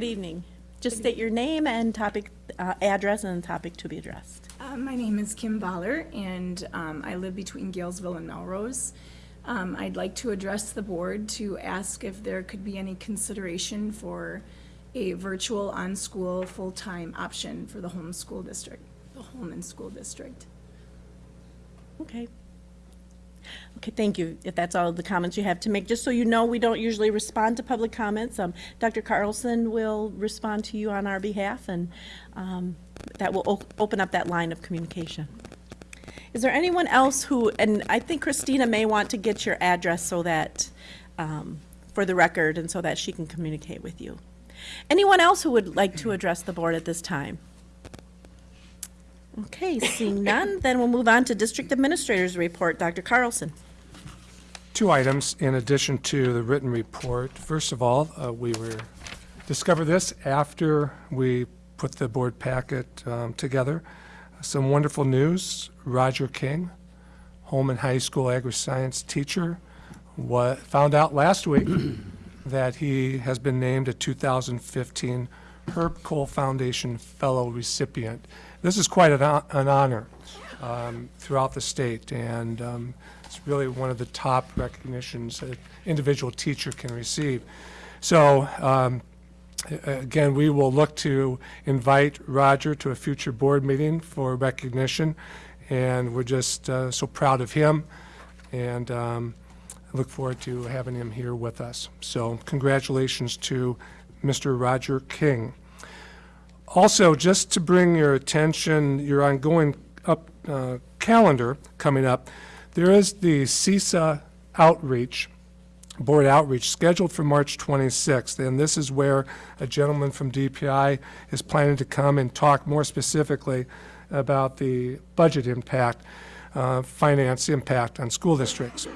Good evening. Just state your name and topic, uh, address and topic to be addressed. Uh, My name is Kim Baller, and um, I live between Galesville and Melrose. Um, I'd like to address the board to ask if there could be any consideration for a virtual on-school, full-time option for the home school district, the Holmen School District. Okay. Okay, thank you. If that's all the comments you have to make, just so you know, we don't usually respond to public comments. Um, Dr. Carlson will respond to you on our behalf, and um, that will open up that line of communication. Is there anyone else who, and I think Christina may want to get your address so that, um, for the record, and so that she can communicate with you. Anyone else who would like to address the board at this time? Okay, seeing none, then we'll move on to District Administrator's Report. Dr. Carlson. Two items in addition to the written report. First of all, uh, we were, discovered this after we put the board packet um, together. Some wonderful news. Roger King, Holmen High School agri-science teacher, wa, found out last week that he has been named a 2015 Herb Kohl Foundation Fellow recipient. This is quite an an honor um, throughout the state, and um, it's really one of the top recognitions that individual teacher can receive. So, um, again, we will look to invite Roger to a future board meeting for recognition, and we're just uh, so proud of him, and um, I look forward to having him here with us. So congratulations to Mr. Roger King. Also, just to bring your attention, your ongoing up, uh, calendar coming up, there is the CISA outreach, board outreach, scheduled for March 26th. And this is where a gentleman from DPI is planning to come and talk more specifically about the budget impact, uh, finance impact on school districts.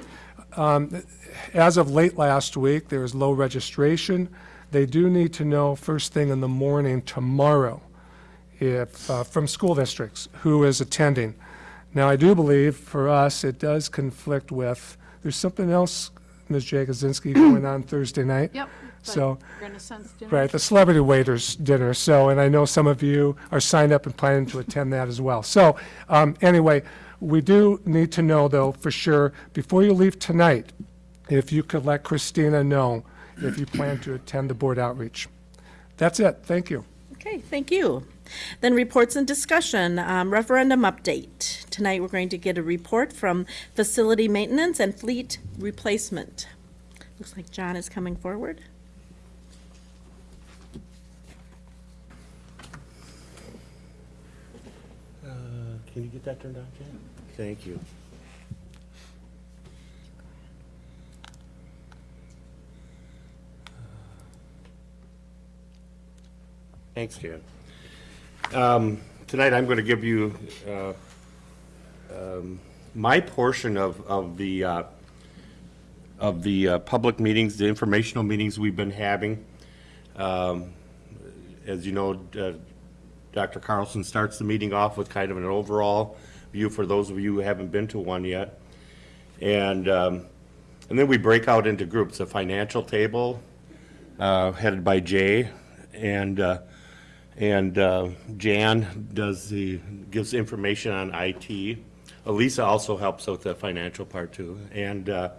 Um, As of late last week, there is low registration. They do need to know first thing in the morning tomorrow if, uh, from school districts, who is attending. Now, I do believe for us, it does conflict with, there's something else, Ms. Jagosinski, going on Thursday night. Yep. So, Renaissance dinner. Right, the celebrity waiters dinner, so, and I know some of you are signed up and planning to attend that as well. So, um, anyway, we do need to know, though, for sure, before you leave tonight, if you could let Christina know if you plan to attend the board outreach. That's it, thank you. Okay, thank you. Then reports and discussion, um, referendum update. Tonight, we're going to get a report from Facility Maintenance and Fleet Replacement. Looks like John is coming forward. Uh, Can you get that turned on, Jan? Thank you. Thanks, Jan. Um, Tonight, I'm going to give you uh, um, my portion of, of the, uh, of the uh, public meetings, the informational meetings we've been having. Um, As you know, uh, Dr. Carlson starts the meeting off with kind of an overall view for those of you who haven't been to one yet. And, um, and then we break out into groups, a financial table uh, headed by Jay, and, uh, and uh, Jan does the, gives information on IT. Elisa also helps with the financial part too. And uh,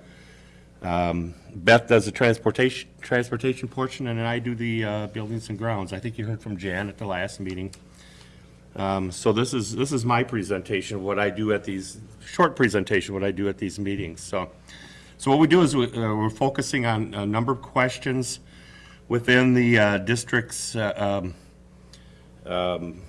um, Beth does the transportation, transportation portion, and I do the uh, buildings and grounds. I think you heard from Jan at the last meeting. Um, So this is, this is my presentation, of what I do at these, short presentation, what I do at these meetings. So, so what we do is we- uh, we're focusing on a number of questions within the uh, district's uh, um, um,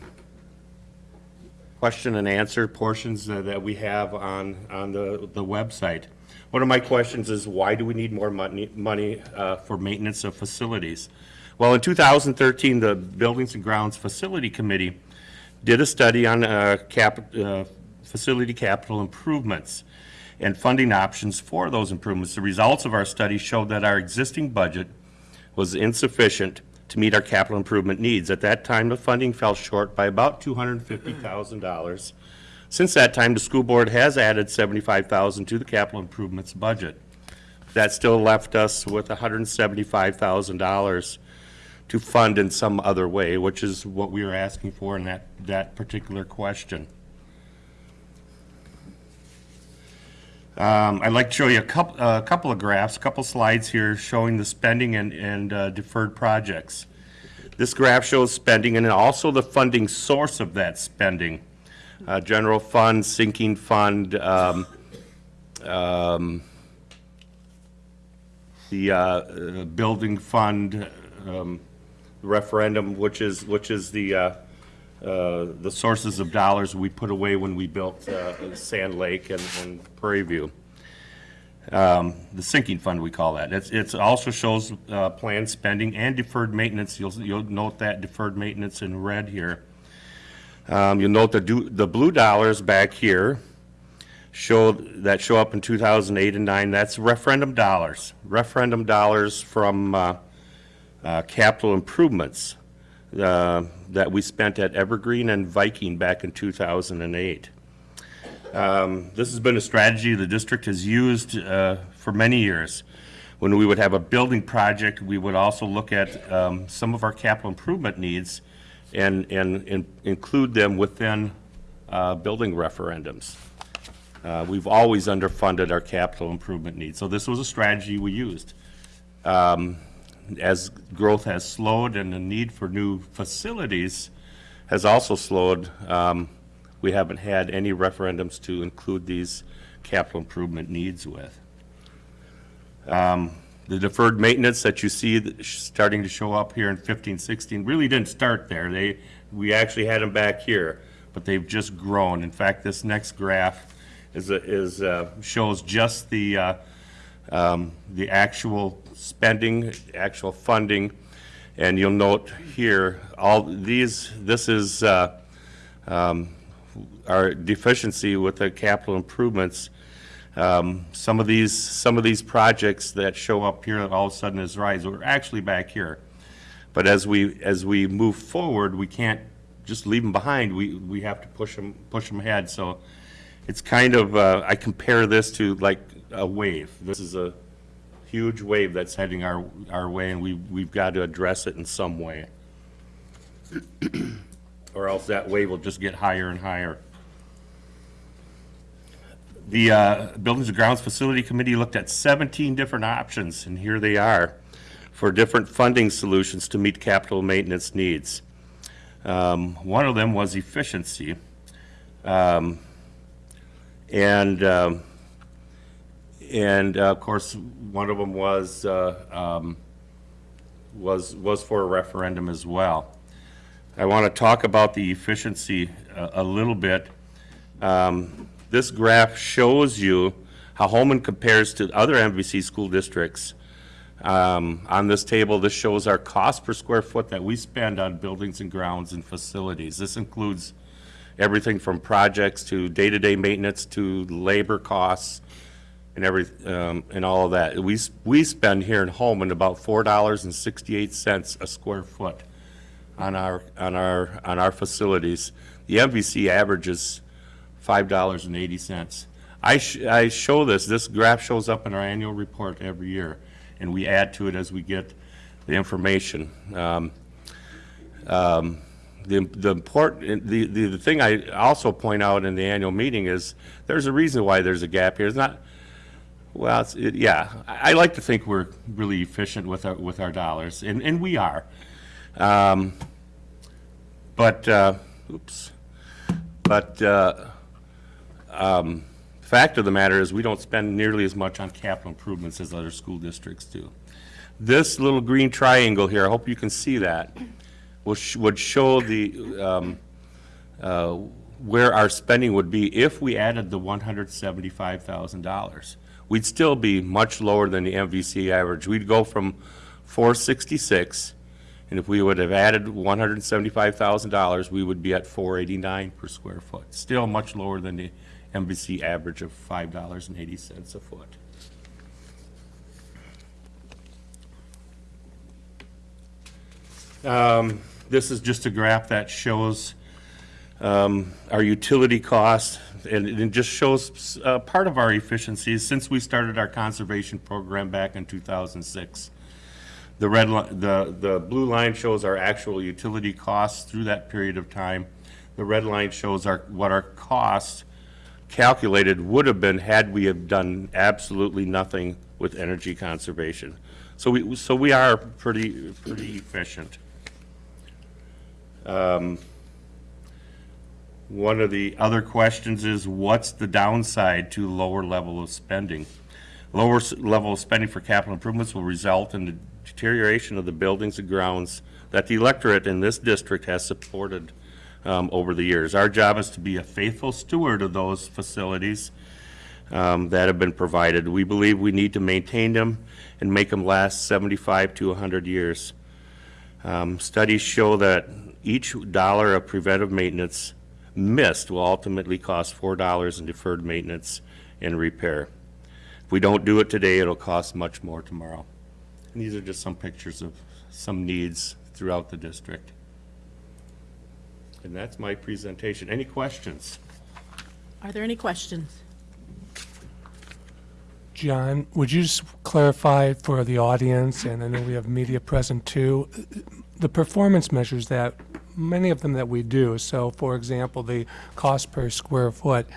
question and answer portions uh, that we have on, on the, the website. One of my questions is, why do we need more money, money uh, for maintenance of facilities? Well, in 2013, the Buildings and Grounds Facility Committee did a study on uh, cap, uh, facility capital improvements and funding options for those improvements. The results of our study showed that our existing budget was insufficient to meet our capital improvement needs. At that time, the funding fell short by about $250,000. Since that time, the school board has added 75,000 to the capital improvements budget. That still left us with $175,000 to fund in some other way, which is what we are asking for in that, that particular question. Um, I'd like to show you a couple, a couple of graphs, a couple slides here showing the spending and, and uh, deferred projects. This graph shows spending and also the funding source of that spending. Uh, general fund, sinking fund, um, um, the, uh, uh, building fund, um, referendum, which is, which is the, uh, uh, the sources of dollars we put away when we built, uh, Sand Lake and, and Prairie View. Um, the sinking fund, we call that. It's also shows, uh, planned spending and deferred maintenance. You'll, you'll note that deferred maintenance in red here. Um, you'll note the do, the blue dollars back here show, that show up in two thousand eight and nine, that's referendum dollars. Referendum dollars from, uh, uh, capital improvements, uh, that we spent at Evergreen and Viking back in two thousand and eight. Um, This has been a strategy the district has used uh, for many years. When we would have a building project, we would also look at um, some of our capital improvement needs and, and and include them within uh, building referendums. Uh, We've always underfunded our capital improvement needs, so this was a strategy we used. Um, As growth has slowed and the need for new facilities has also slowed, um, we haven't had any referendums to include these capital improvement needs with. Um, The deferred maintenance that you see starting to show up here in 15, 16 really didn't start there. They, we actually had them back here, but they've just grown. In fact, this next graph is, is, uh, shows just the, uh, um, the actual spending, actual funding. And you'll note here, all these, this is, uh, um, our deficiency with the capital improvements. Um, Some of these, some of these projects that show up here that all of a sudden is rise, are actually back here. But as we, as we move forward, we can't just leave them behind. We, we have to push them, push them ahead. So it's kind of, uh, I compare this to like a wave. This is a huge wave that's heading our, our way, and we, we've got to address it in some way. Or else that wave will just get higher and higher. The uh, Buildings and Grounds Facility Committee looked at 17 different options, and here they are, for different funding solutions to meet capital maintenance needs. Um, One of them was efficiency. Um, And, um, and uh, of course, one of them was, uh, um, was, was for a referendum as well. I want to talk about the efficiency a, a little bit. Um, This graph shows you how Holmen compares to other MVC school districts. Um, On this table, this shows our cost per square foot that we spend on buildings and grounds and facilities. This includes everything from projects to day-to-day maintenance to labor costs and every, um, and all of that. We, we spend here in Holmen about four dollars and sixty-eight cents a square foot on our, on our, on our facilities. The MVC averages five dollars and eighty cents. I, sh- I show this, this graph shows up in our annual report every year, and we add to it as we get the information. Um, um, The, the important, the, the, the thing I also point out in the annual meeting is, there's a reason why there's a gap here. It's not, well, it, yeah, I, I like to think we're really efficient with our with our dollars, and and we are. Um, but uh, oops, but uh, um, fact of the matter is we don't spend nearly as much on capital improvements as other school districts do. This little green triangle here, I hope you can see that, sh would show the um, uh, where our spending would be if we added the $175,000. We'd still be much lower than the MVC average. We'd go from four sixty-six, and if we would have added one hundred seventy-five thousand dollars, we would be at four eighty-nine per square foot. Still much lower than the MVC average of five dollars and eighty cents a foot. Um, This is just a graph that shows um, our utility costs, and it just shows uh, part of our efficiencies since we started our conservation program back in 2006. The red, the, the blue line shows our actual utility costs through that period of time. The red line shows our, what our costs calculated would have been had we have done absolutely nothing with energy conservation. So we, so we are pretty, pretty efficient. Um, One of the other questions is, what's the downside to lower level of spending? Lower level of spending for capital improvements will result in the deterioration of the buildings and grounds that the electorate in this district has supported um, over the years. Our job is to be a faithful steward of those facilities um, that have been provided. We believe we need to maintain them and make them last 75 to 100 years. Um, Studies show that each dollar of preventive maintenance missed will ultimately cost $4 in deferred maintenance and repair. If we don't do it today, it'll cost much more tomorrow. And these are just some pictures of some needs throughout the district. And that's my presentation. Any questions? Are there any questions? John, would you just clarify for the audience, and I know we have media present too, the performance measures that, many of them that we do, so for example, the cost per square foot,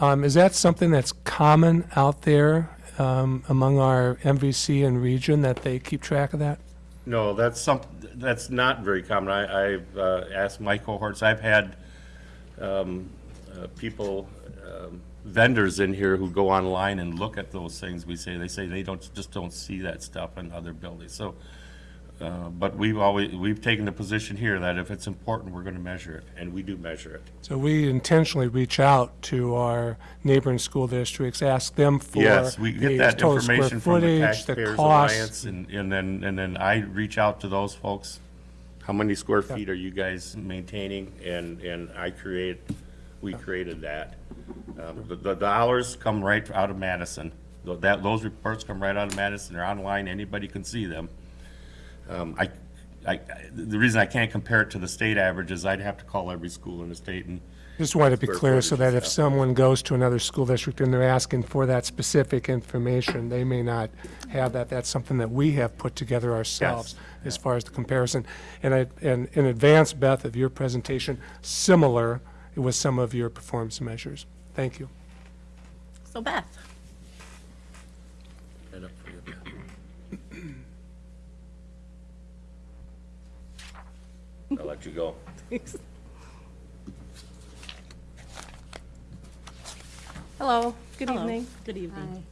um, is that something that's common out there um, among our MVC and region, that they keep track of that? No, that's some, that's not very common. I, I've uh, asked my cohorts, I've had um, uh, people, um, vendors in here who go online and look at those things. We say, they say they don't, just don't see that stuff in other buildings. So, uh, but we've always, we've taken the position here that if it's important, we're gonna measure it, and we do measure it. So we intentionally reach out to our neighboring school districts, ask them for Yes, we the get that total square information from the footage, the Taxpayers costs. Alliance, and, and then, and then I reach out to those folks. How many square feet are you guys maintaining? And, and I create, we created that. Um, The, the dollars come right out of Madison. Tho- That, those reports come right out of Madison, they're online, anybody can see them. Um, I, I, the reason I can't compare it to the state average is I'd have to call every school in the state and Just wanted to be Square clear so footage that and if stuff. someone goes to another school district and they're asking for that specific information, they may not have that. That's something that we have put together ourselves as far as the comparison. And I, and in advance, Beth, of your presentation, similar with some of your performance measures. Thank you. So Beth? I'll let you go. Thanks. Hello, good Hello. evening. Good evening.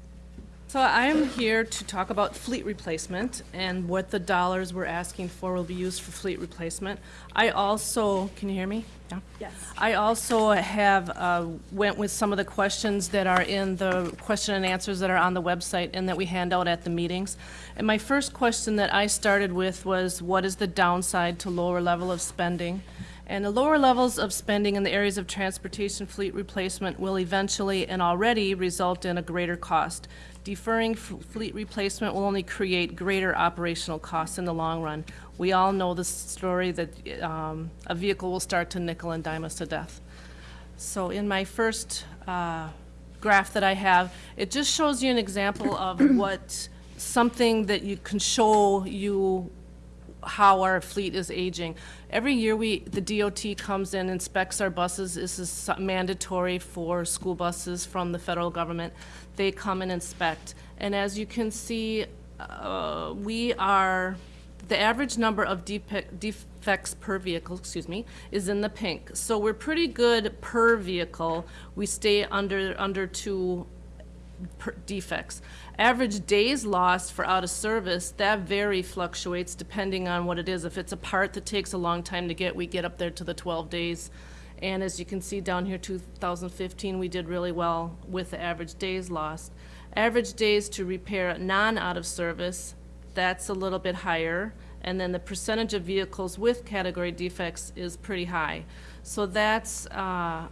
So I'm here to talk about fleet replacement and what the dollars we're asking for will be used for fleet replacement. I also, can you hear me? Yeah? Yes. I also have, uh, went with some of the questions that are in the question and answers that are on the website and that we hand out at the meetings. And my first question that I started with was, what is the downside to lower level of spending? And the lower levels of spending in the areas of transportation fleet replacement will eventually and already result in a greater cost. Deferring f- fleet replacement will only create greater operational costs in the long run. We all know the story that um, a vehicle will start to nickel and dime us to death. So in my first uh, graph that I have, it just shows you an example of what, something that you can show you how our fleet is aging. Every year, we, the DOT comes in, inspects our buses. This is mandatory for school buses from the federal government. They come and inspect. And as you can see, uh, we are, the average number of defects per vehicle, excuse me, is in the pink. So we're pretty good per vehicle. We stay under, under two defects. Average days lost for out of service, that very fluctuates depending on what it is. If it's a part that takes a long time to get, we get up there to the 12 days. And as you can see down here, 2015, we did really well with the average days lost. Average days to repair non-out of service, that's a little bit higher. And then the percentage of vehicles with category defects is pretty high. So that's, uh,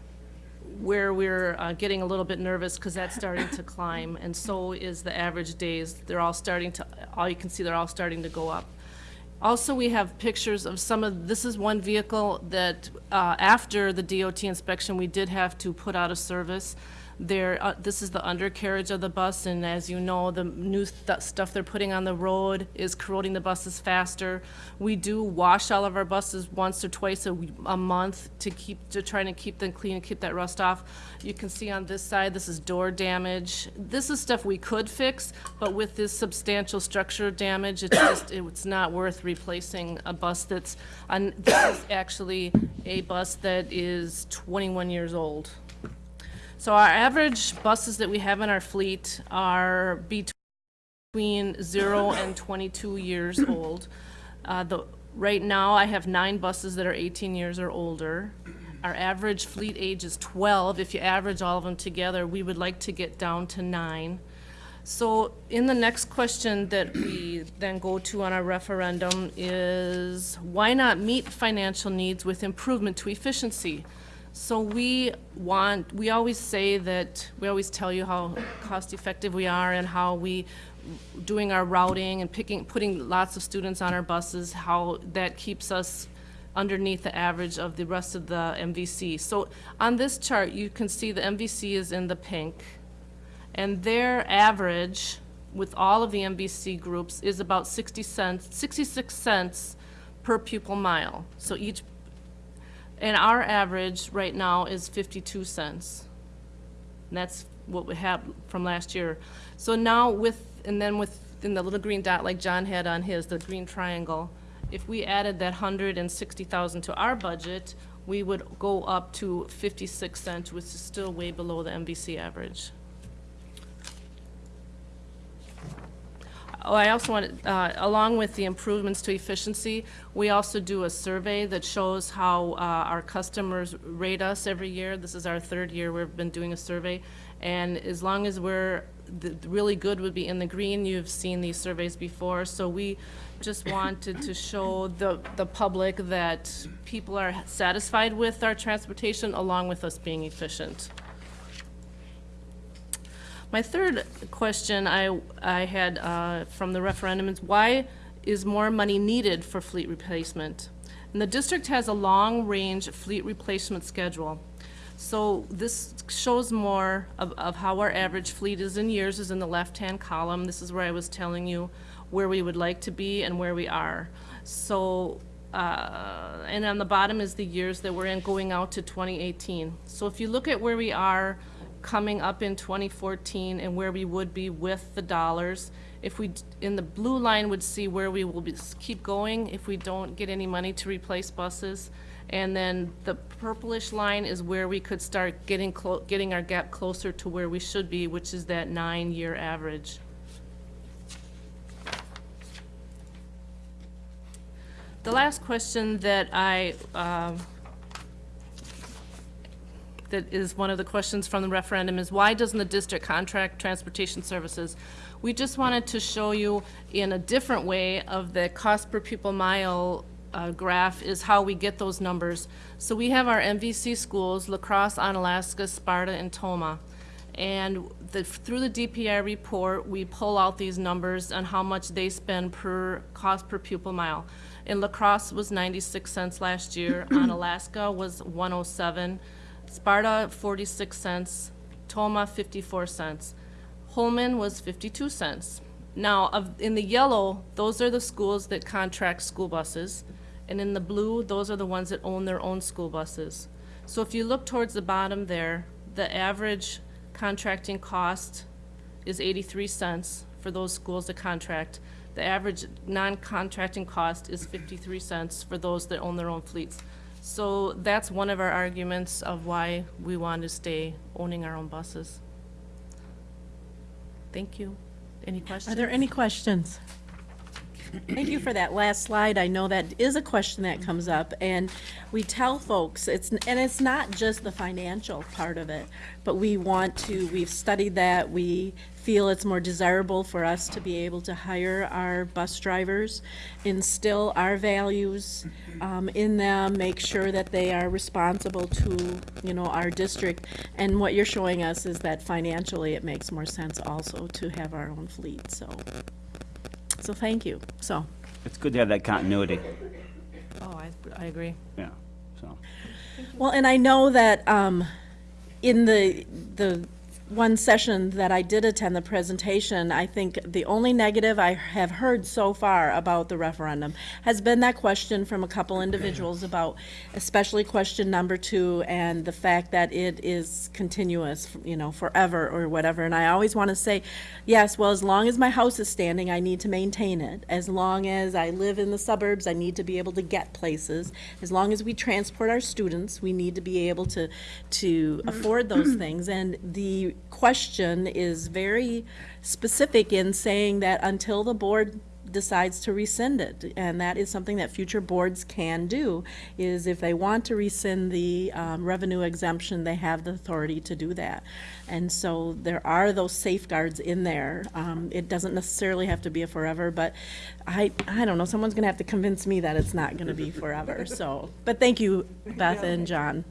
where we're uh, getting a little bit nervous because that's starting to climb, and so is the average days. They're all starting to, all you can see, they're all starting to go up. Also, we have pictures of some of, this is one vehicle that, uh, after the DOT inspection, we did have to put out of service. Uh, this is the undercarriage of the bus, and as you know, the new stu- stuff they're putting on the road is corroding the buses faster. We do wash all of our buses once or twice a month to keep, to try to keep them clean and keep that rust off. You can see on this side, this is door damage. This is stuff we could fix, but with this substantial structure damage, it's just, it's not worth replacing a bus that's, this is actually a bus that is twenty-one years old. So our average buses that we have in our fleet are between zero and 22 years old. Uh, the, right now, I have nine buses that are 18 years or older. Our average fleet age is 12. If you average all of them together, we would like to get down to nine. So in the next question that we then go to on our referendum is, why not meet financial needs with improvement to efficiency? So we want, we always say that, we always tell you how cost-effective we are and how we, doing our routing and picking, putting lots of students on our buses, how that keeps us underneath the average of the rest of the MVC. So on this chart, you can see the MVC is in the pink. And their average with all of the MVC groups is about 60 cents, 66 cents per pupil mile. So each, and our average right now is 52 cents. And that's what we have from last year. So now with, and then with, in the little green dot like John had on his, the green triangle, if we added that 160,000 to our budget, we would go up to 56 cents, which is still way below the MVC average. Oh, I also want, uh, along with the improvements to efficiency, we also do a survey that shows how uh, our customers rate us every year. This is our third year we've been doing a survey. And as long as we're, really good would be in the green. You've seen these surveys before. So we just wanted to show the, the public that people are satisfied with our transportation along with us being efficient. My third question I, I had uh, from the referendum is why is more money needed for fleet replacement? And the district has a long-range fleet replacement schedule. So this shows more of, of how our average fleet is in years is in the left-hand column. This is where I was telling you where we would like to be and where we are. So, uh, and on the bottom is the years that we're in going out to 2018. So if you look at where we are coming up in 2014 and where we would be with the dollars. If we, in the blue line would see where we will be, keep going if we don't get any money to replace buses. And then the purplish line is where we could start getting getting our gap closer to where we should be, which is that nine-year average. The last question that I, um, that is one of the questions from the referendum is why doesn't the district contract transportation services? We just wanted to show you in a different way of the cost per pupil mile uh, graph is how we get those numbers. So we have our MVC schools, La Crosse, Onalaska, Sparta, and Tomah. And the, through the DPI report, we pull out these numbers on how much they spend per, cost per pupil mile. In La Crosse was 96 cents last year, Onalaska was 107, Sparta 46 cents, Tomah 54 cents. Holmen was 52 cents. Now, of, in the yellow, those are the schools that contract school buses, and in the blue, those are the ones that own their own school buses. So if you look towards the bottom there, the average contracting cost is 83 cents for those schools that contract. The average non-contracting cost is 53 cents for those that own their own fleets. So that's one of our arguments of why we want to stay owning our own buses. Thank you. Any questions? Are there any questions? Thank you for that last slide. I know that is a question that comes up, and we tell folks, it's, and it's not just the financial part of it, but we want to, we've studied that, we feel it's more desirable for us to be able to hire our bus drivers, instill our values um, in them, make sure that they are responsible to, you know, our district. And what you're showing us is that financially, it makes more sense also to have our own fleet, so. So thank you. So, It's good to have that continuity, Oh, I, I agree. yeah, so. well, and I know that um, in the, the one session that I did attend the presentation, I think the only negative I have heard so far about the referendum has been that question from a couple individuals about, especially question number two, and the fact that it is continuous, you know, forever or whatever. And I always want to say, yes, well, as long as my house is standing, I need to maintain it. As long as I live in the suburbs, I need to be able to get places. As long as we transport our students, we need to be able to, to mm-hmm. afford those things. And the question is very specific in saying that until the board decides to rescind it, and that is something that future boards can do, is if they want to rescind the um, revenue exemption, they have the authority to do that. And so there are those safeguards in there. Um, It doesn't necessarily have to be a forever, but I, I don't know, someone's gonna have to convince me that it's not gonna be forever, so. But thank you, Beth and John.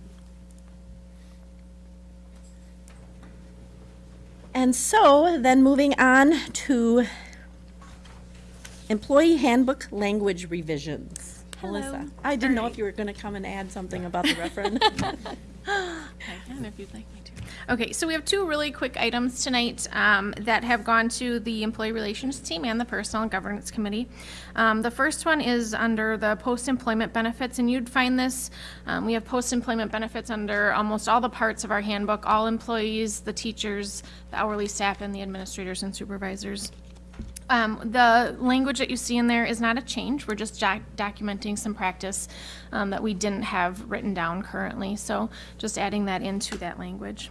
And so, then moving on to employee handbook language revisions. Melissa, I didn't know if you were gonna come and add something about the referendum. I can if you'd like me to. Okay, so we have two really quick items tonight um, that have gone to the Employee Relations Team and the Personnel and Governance Committee. Um, The first one is under the post-employment benefits, and you'd find this, um, we have post-employment benefits under almost all the parts of our handbook, all employees, the teachers, the hourly staff, and the administrators and supervisors. Um, the language that you see in there is not a change. We're just doc- documenting some practice um, that we didn't have written down currently. So just adding that into that language.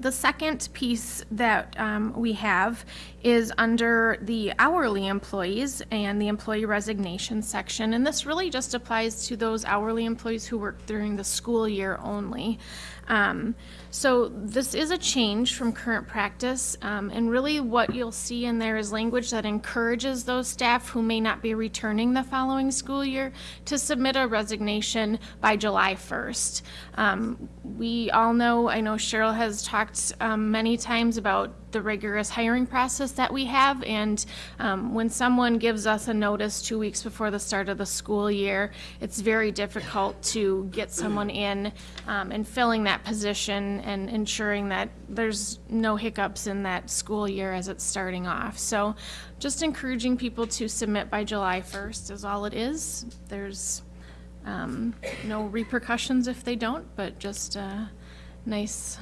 The second piece that um, we have is under the hourly employees and the employee resignation section. And this really just applies to those hourly employees who work during the school year only. Um, So this is a change from current practice. um, And really what you'll see in there is language that encourages those staff who may not be returning the following school year to submit a resignation by July 1st. Um, We all know, I know Cheryl has talked um, many times about the rigorous hiring process that we have. And um, when someone gives us a notice two weeks before the start of the school year, it's very difficult to get someone in um, and filling that position and ensuring that there's no hiccups in that school year as it's starting off. So just encouraging people to submit by July 1st is all it is. There's um, no repercussions if they don't, but just a nice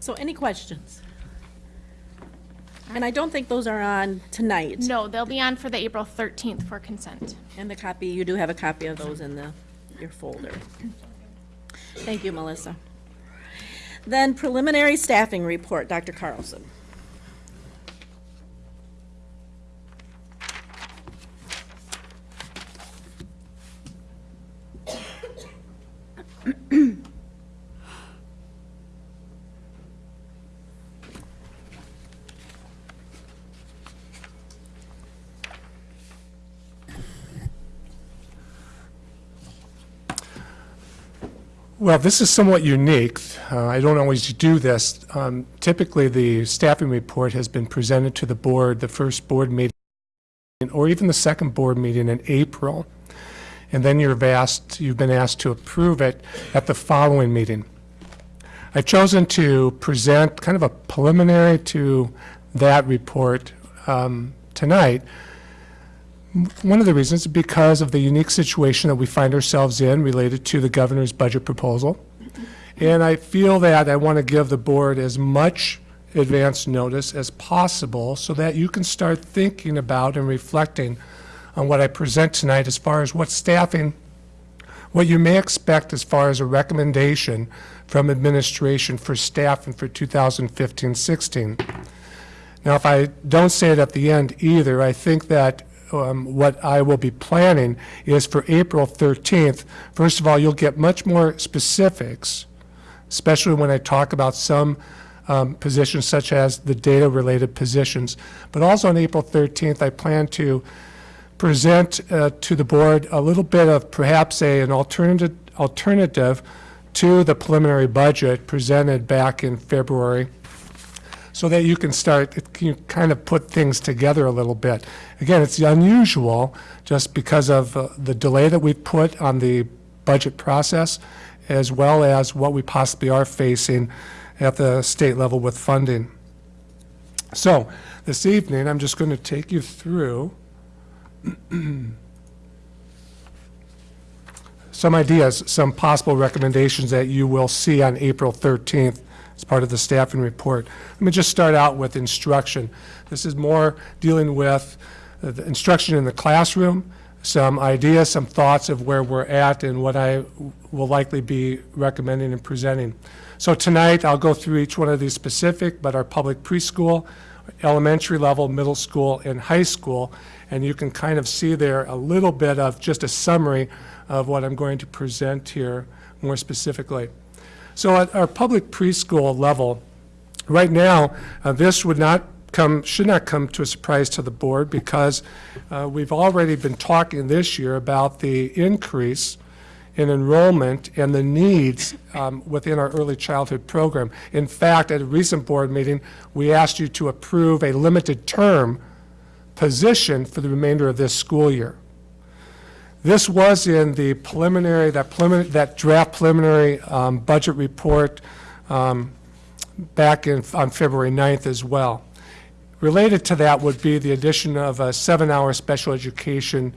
So any questions? And I don't think those are on tonight. No, they'll be on for the April 13th for consent. And the copy, you do have a copy of those in the, your folder. Thank you, Melissa. Then preliminary staffing report, Dr. Carlson. Well, this is somewhat unique. Uh, I don't always do this. Um, Typically, the staffing report has been presented to the board, the first board meeting, or even the second board meeting in April. And then you've asked, you've been asked to approve it at the following meeting. I've chosen to present kind of a preliminary to that report um, tonight. One of the reasons is because of the unique situation that we find ourselves in related to the governor's budget proposal. And I feel that I want to give the board as much advance notice as possible so that you can start thinking about and reflecting on what I present tonight as far as what staffing, what you may expect as far as a recommendation from administration for staffing for 2015-16. Now, if I don't say it at the end either, I think that um, what I will be planning is for April 13th, first of all, you'll get much more specifics, especially when I talk about some um, positions such as the data-related positions. But also on April 13th, I plan to present uh, to the board a little bit of perhaps a, an alternative, alternative to the preliminary budget presented back in February so that you can start, it can kind of put things together a little bit. Again, it's unusual just because of uh, the delay that we've put on the budget process, as well as what we possibly are facing at the state level with funding. So, this evening, I'm just going to take you through some ideas, some possible recommendations that you will see on April 13th as part of the staffing report. Let me just start out with instruction. This is more dealing with the instruction in the classroom, some ideas, some thoughts of where we're at and what I will likely be recommending and presenting. So tonight, I'll go through each one of these specific, but our public preschool, elementary level, middle school, and high school, and you can kind of see there a little bit of just a summary of what I'm going to present here more specifically. So at our public preschool level, right now, uh, this would not come, should not come to a surprise to the board because uh, we've already been talking this year about the increase in enrollment and the needs um, within our early childhood program. In fact, at a recent board meeting, we asked you to approve a limited term position for the remainder of this school year. This was in the preliminary, that preliminary, that draft preliminary um, budget report um, back in, on February 9th as well. Related to that would be the addition of a seven-hour special education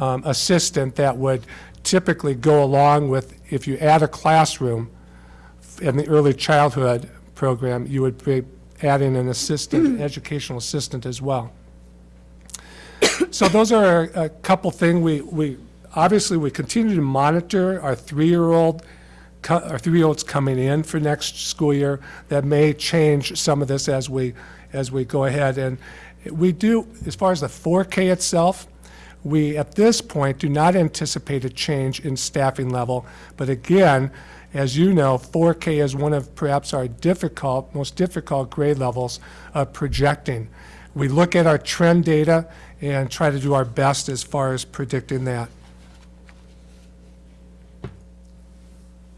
um, assistant that would typically go along with, if you add a classroom in the early childhood program, you would be adding an assistant, educational assistant as well. So those are a couple things. we, we, obviously, we continue to monitor our three-year-old our three-year-olds coming in for next school year. That may change some of this as we, as we go ahead. And we do, as far as the 4K itself, we, at this point, do not anticipate a change in staffing level. But again, as you know, 4K is one of perhaps our difficult, most difficult grade levels of projecting. We look at our trend data and try to do our best as far as predicting that.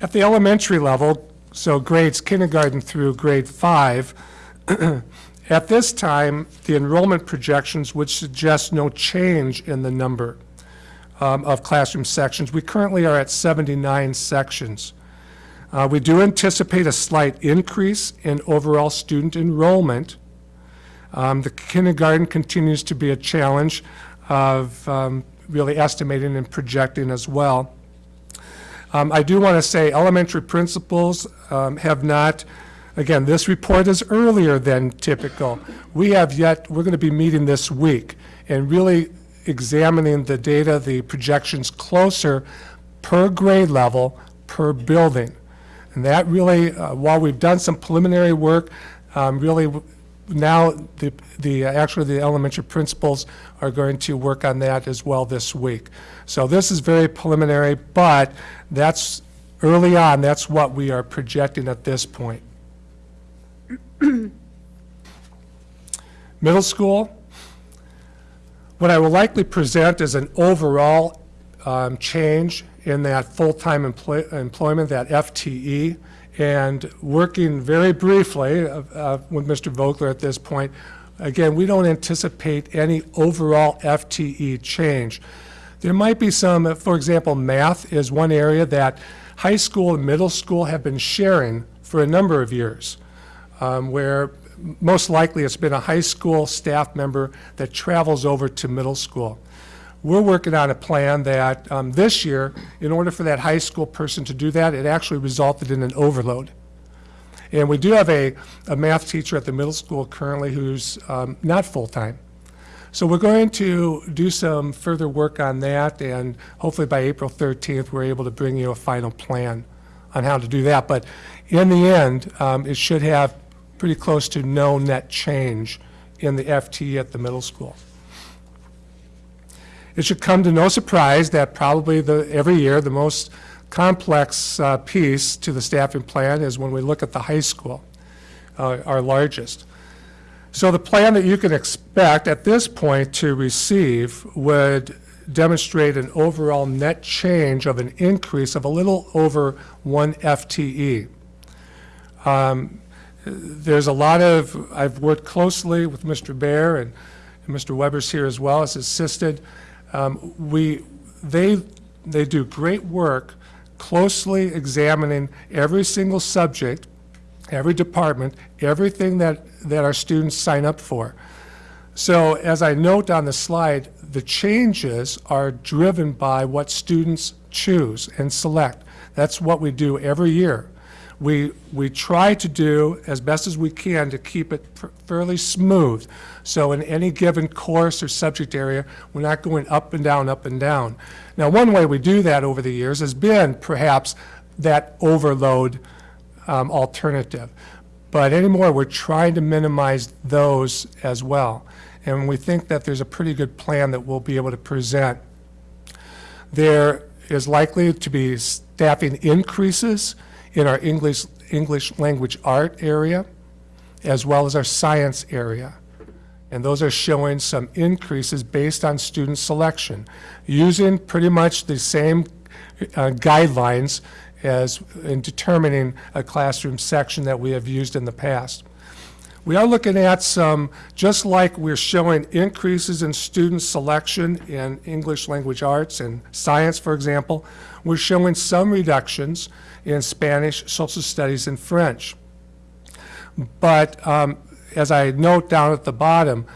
At the elementary level, so grades kindergarten through grade five, at this time, the enrollment projections would suggest no change in the number um, of classroom sections. We currently are at 79 sections. Uh, We do anticipate a slight increase in overall student enrollment. Um, The kindergarten continues to be a challenge of um, really estimating and projecting as well. Um, I do want to say elementary principals um, have not, again, this report is earlier than typical. We have yet, we're going to be meeting this week and really examining the data, the projections closer per grade level, per building. And that really, uh, while we've done some preliminary work, um, really now the, the, uh, actually the elementary principals are going to work on that as well this week. So this is very preliminary, but that's, early on, that's what we are projecting at this point. Middle school, what I will likely present is an overall um, change in that full-time employ- employment, that FTE, and working very briefly uh, uh, with Mr. Vogler at this point, again, we don't anticipate any overall FTE change. There might be some, uh, for example, math is one area that high school and middle school have been sharing for a number of years, um, where most likely it's been a high school staff member that travels over to middle school. We're working on a plan that um, this year, in order for that high school person to do that, it actually resulted in an overload. And we do have a, a math teacher at the middle school currently who's um, not full-time. So we're going to do some further work on that, and hopefully by April 13th, we're able to bring you a final plan on how to do that. But in the end, um, it should have pretty close to no net change in the FTE at the middle school. It should come to no surprise that probably the, every year, the most complex uh, piece to the staffing plan is when we look at the high school, uh, our largest. So the plan that you can expect at this point to receive would demonstrate an overall net change of an increase of a little over one FTE. Um, There's a lot of, I've worked closely with Mr. Bear and and Mr. Weber's here as well as assisted. Um, We, they, they do great work closely examining every single subject every department, everything that, that our students sign up for. So as I note on the slide, the changes are driven by what students choose and select. That's what we do every year. We, we try to do as best as we can to keep it fairly smooth. So in any given course or subject area, we're not going up and down, up and down. Now, one way we do that over the years has been perhaps that overload um, alternative. But anymore, we're trying to minimize those as well. And we think that there's a pretty good plan that we'll be able to present. There is likely to be staffing increases in our English, English language art area, as well as our science area. And those are showing some increases based on student selection, using pretty much the same uh, guidelines as in determining a classroom section that we have used in the past. We are looking at some, just like we're showing increases in student selection in English language arts and science, for example, we're showing some reductions in Spanish, social studies, and French. But um, as I note down at the bottom,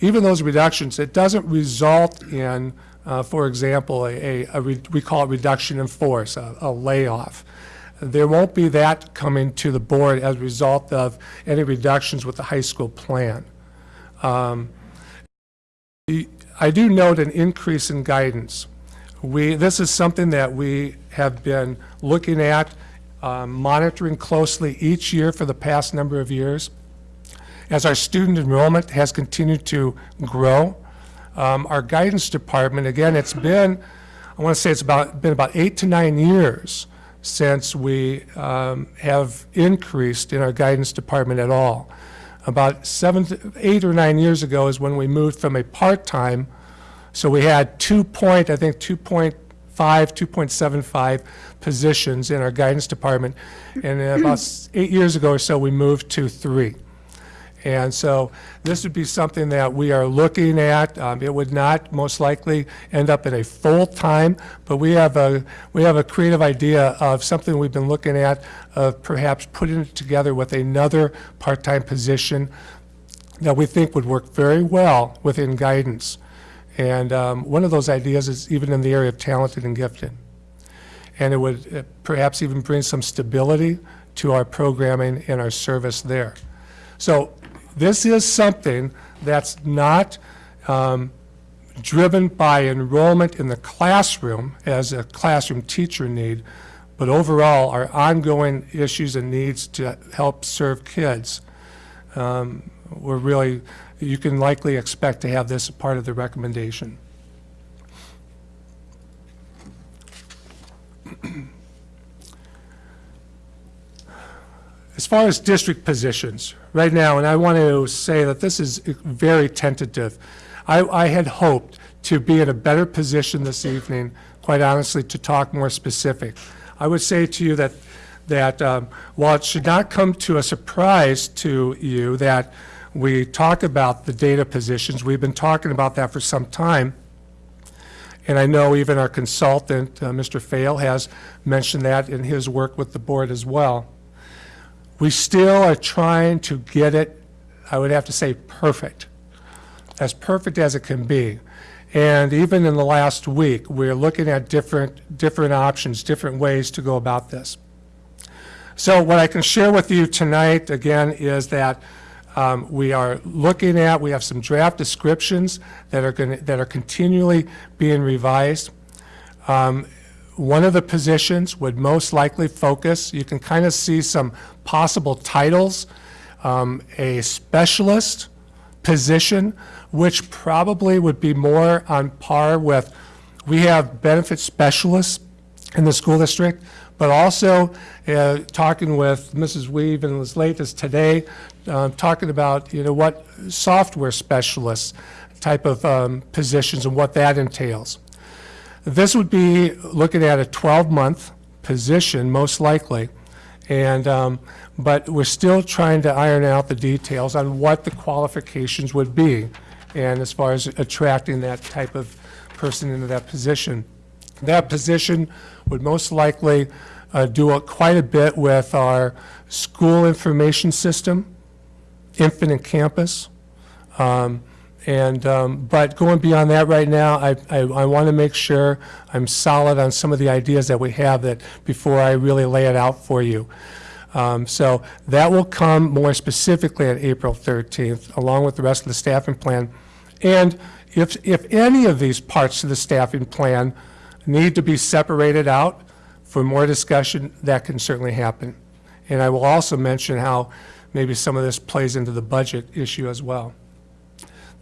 even those reductions, it doesn't result in, uh, for example, a, a, a we call it reduction in force, a, a layoff. There won't be that coming to the board as a result of any reductions with the high school plan. Um, I do note an increase in guidance. We, this is something that we have been looking at, um, monitoring closely each year for the past number of years. As our student enrollment has continued to grow, um, our guidance department, again, it's been, I want to say it's about, been about eight to nine years since we um, have increased in our guidance department at all. About seven, eight or nine years ago is when we moved from a part-time, so we had two point, I think, 2.5, 2.75 positions in our guidance department. And about eight years ago or so, we moved to three. And so this would be something that we are looking at. Um, It would not most likely end up in a full-time, but we have a, we have a creative idea of something we've been looking at, of perhaps putting it together with another part-time position that we think would work very well within guidance. And um, one of those ideas is even in the area of talented and gifted. And it would uh, perhaps even bring some stability to our programming and our service there. So this is something that's not um, driven by enrollment in the classroom as a classroom teacher need, but overall, our ongoing issues and needs to help serve kids. Um, We're really, you can likely expect to have this part of the recommendation. As far as district positions, right now, and I want to say that this is very tentative, I, I had hoped to be in a better position this evening, quite honestly, to talk more specific. I would say to you that, that um, while it should not come to a surprise to you that we talk about the data positions, we've been talking about that for some time, and I know even our consultant, uh, Mr. Fail, has mentioned that in his work with the board as well. We still are trying to get it, I would have to say, perfect, as perfect as it can be. And even in the last week, we're looking at different, different options, different ways to go about this. So what I can share with you tonight, again, is that um, we are looking at, we have some draft descriptions that are to, that are continually being revised. Um, One of the positions would most likely focus, you can kind of see some possible titles, um, a specialist position, which probably would be more on par with, we have benefit specialists in the school district, but also uh, talking with Mrs. Weave and as late as today, uh, talking about, you know, what software specialists type of um, positions and what that entails. This would be looking at a 12-month position, most likely, and, um, but we're still trying to iron out the details on what the qualifications would be, and as far as attracting that type of person into that position. That position would most likely uh, do a- quite a bit with our school information system, Infinite Campus. Um, And, um, but going beyond that right now, I, I, I want to make sure I'm solid on some of the ideas that we have that, before I really lay it out for you. Um, So that will come more specifically on April 13th, along with the rest of the staffing plan. And if, if any of these parts of the staffing plan need to be separated out for more discussion, that can certainly happen. And I will also mention how maybe some of this plays into the budget issue as well.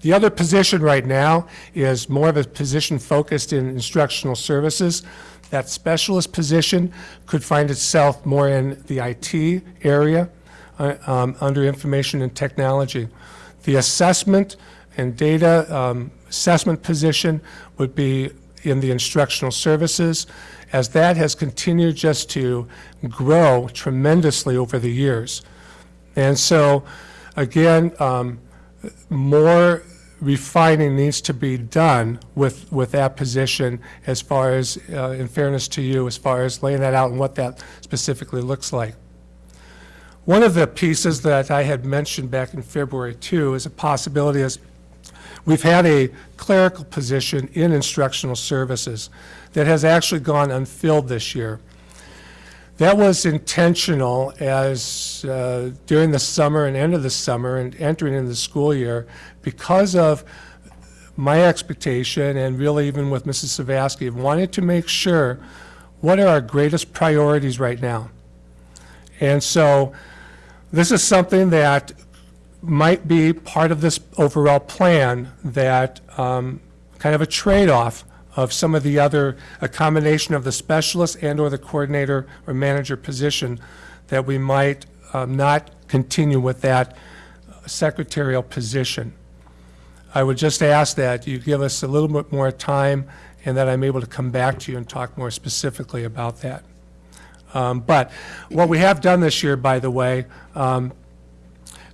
The other position right now is more of a position focused in instructional services. That specialist position could find itself more in the IT area, uh, um, under information and technology. The assessment and data um, assessment position would be in the instructional services, as that has continued just to grow tremendously over the years. And so, again, um, more refining needs to be done with, with that position as far as, uh, in fairness to you, as far as laying that out and what that specifically looks like. One of the pieces that I had mentioned back in February too is a possibility is we've had a clerical position in instructional services that has actually gone unfilled this year. That was intentional as uh, during the summer and end of the summer and entering into the school year, because of my expectation and really even with Mrs. Savaski, wanted to make sure what are our greatest priorities right now. And so this is something that might be part of this overall plan that um, kind of a trade-off of some of the other, a combination of the specialist and/or the coordinator or manager position, that we might um, not continue with that secretarial position. I would just ask that you give us a little bit more time and that I'm able to come back to you and talk more specifically about that. Um, But what we have done this year, by the way, um,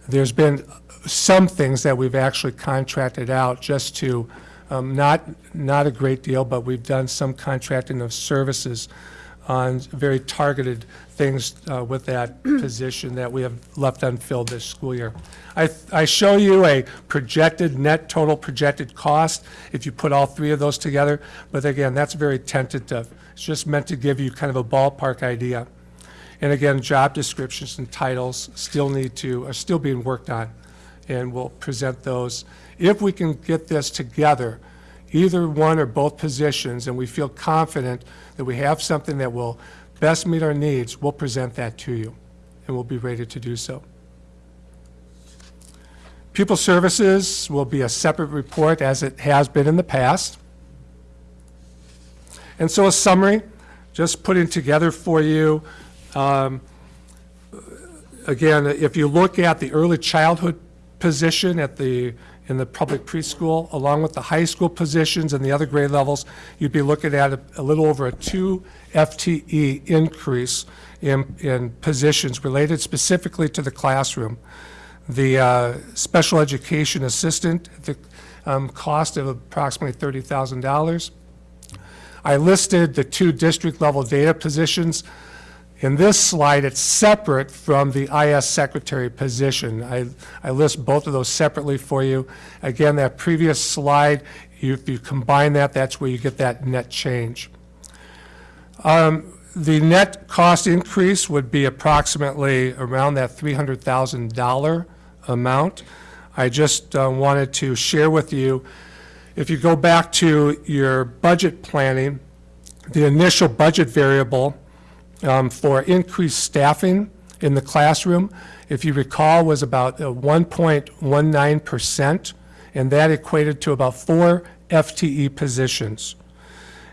there's been some things that we've actually contracted out just to, um, not, not a great deal, but we've done some contracting of services on very targeted things uh, with that position that we have left unfilled this school year. I, I show you a projected, net total projected cost, if you put all three of those together, but again, that's very tentative. It's just meant to give you kind of a ballpark idea. And again, job descriptions and titles still need to, are still being worked on, and we'll present those. If we can get this together, either one or both positions, and we feel confident that we have something that will best meet our needs, we'll present that to you, and we'll be ready to do so. Pupil Services will be a separate report, as it has been in the past. And so a summary, just putting together for you, um, again, if you look at the early childhood position at the, in the public preschool, along with the high school positions and the other grade levels, you'd be looking at a, a little over a two FTE increase in, in positions related specifically to the classroom. The uh, special education assistant, the um, cost of approximately $30,000. I listed the two district-level data positions. In this slide, it's separate from the IS secretary position. I, I list both of those separately for you. Again, that previous slide, you- if you combine that, that's where you get that net change. Um, The net cost increase would be approximately around that $300,000 amount. I just uh, wanted to share with you, if you go back to your budget planning, the initial budget variable um, for increased staffing in the classroom, if you recall, was about uh, 1.19%, and that equated to about four FTE positions.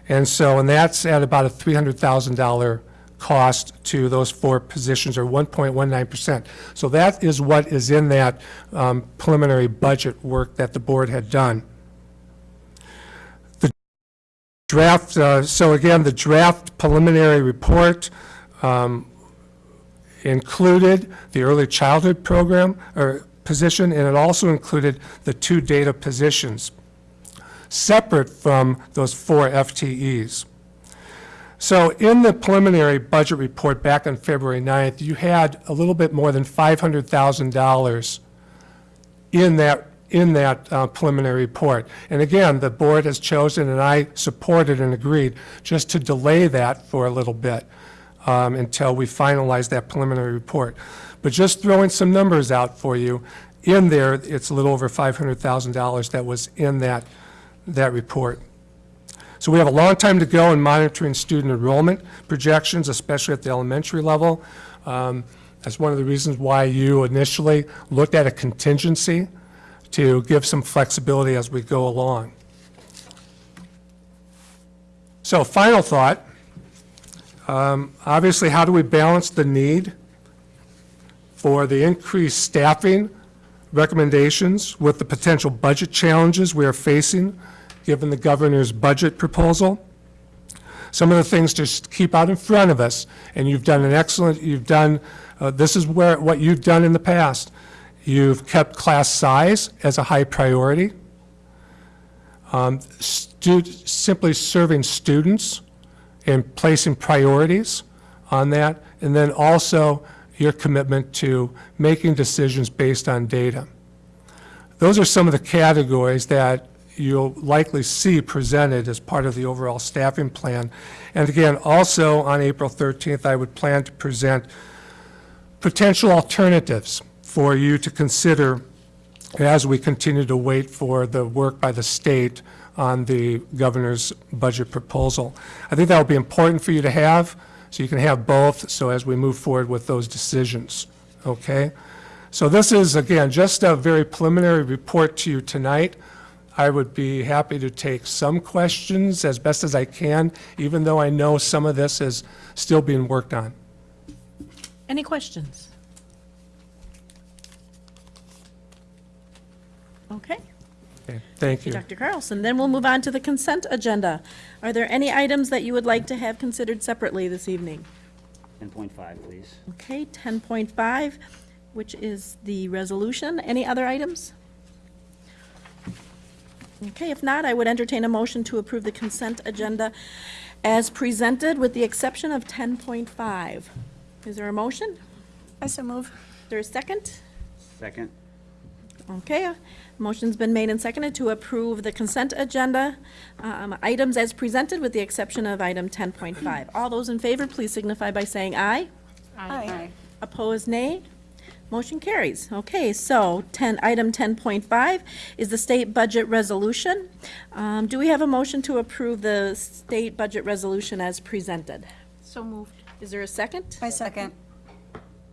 And so, and that's at about a $300,000 cost to those four positions, or 1.19%. So that is what is in that um, preliminary budget work that the board had done. The draft, uh, so again, the draft preliminary report um, included the early childhood program, or position, and it also included the two data positions separate from those four FTEs. So in the preliminary budget report back on February 9th, you had a little bit more than $500,000 in that, in that uh, preliminary report. And again, the board has chosen, and I supported and agreed, just to delay that for a little bit um, until we finalize that preliminary report. But just throwing some numbers out for you, in there, it's a little over $500,000 that was in that, that report. So we have a long time to go in monitoring student enrollment projections, especially at the elementary level. Um, That's one of the reasons why you initially looked at a contingency to give some flexibility as we go along. So final thought, um, obviously, how do we balance the need for the increased staffing recommendations with the potential budget challenges we are facing, given the governor's budget proposal? Some of the things to keep out in front of us, and you've done an excellent, you've done, uh, this is where, what you've done in the past. You've kept class size as a high priority. Um, Simply serving students and placing priorities on that, and then also your commitment to making decisions based on data. Those are some of the categories that you'll likely see presented as part of the overall staffing plan. And again, also on April 13th, I would plan to present potential alternatives for you to consider as we continue to wait for the work by the state on the governor's budget proposal. I think that will be important for you to have, so you can have both, so as we move forward with those decisions, okay? So this is, again, just a very preliminary report to you tonight. I would be happy to take some questions as best as I can, even though I know some of this is still being worked on. Any questions? Okay. Okay, Thank you. Dr. Carlson. Then we'll move on to the consent agenda. Are there any items that you would like to have considered separately this evening? 10.5, please. Okay, 10.5, which is the resolution. Any other items? Okay, if not, I would entertain a motion to approve the consent agenda as presented, with the exception of 10.5. Is there a motion? I so move. Is there a second? Second? Okay, a motion's been made and seconded to approve the consent agenda um, items as presented, with the exception of item 10.5. All those in favor, please signify by saying aye. Aye. aye. Opposed, nay. Motion carries. Okay, so 10, item 10.5 is the state budget resolution. Um, Do we have a motion to approve the state budget resolution as presented? So moved. Is there a second? I second.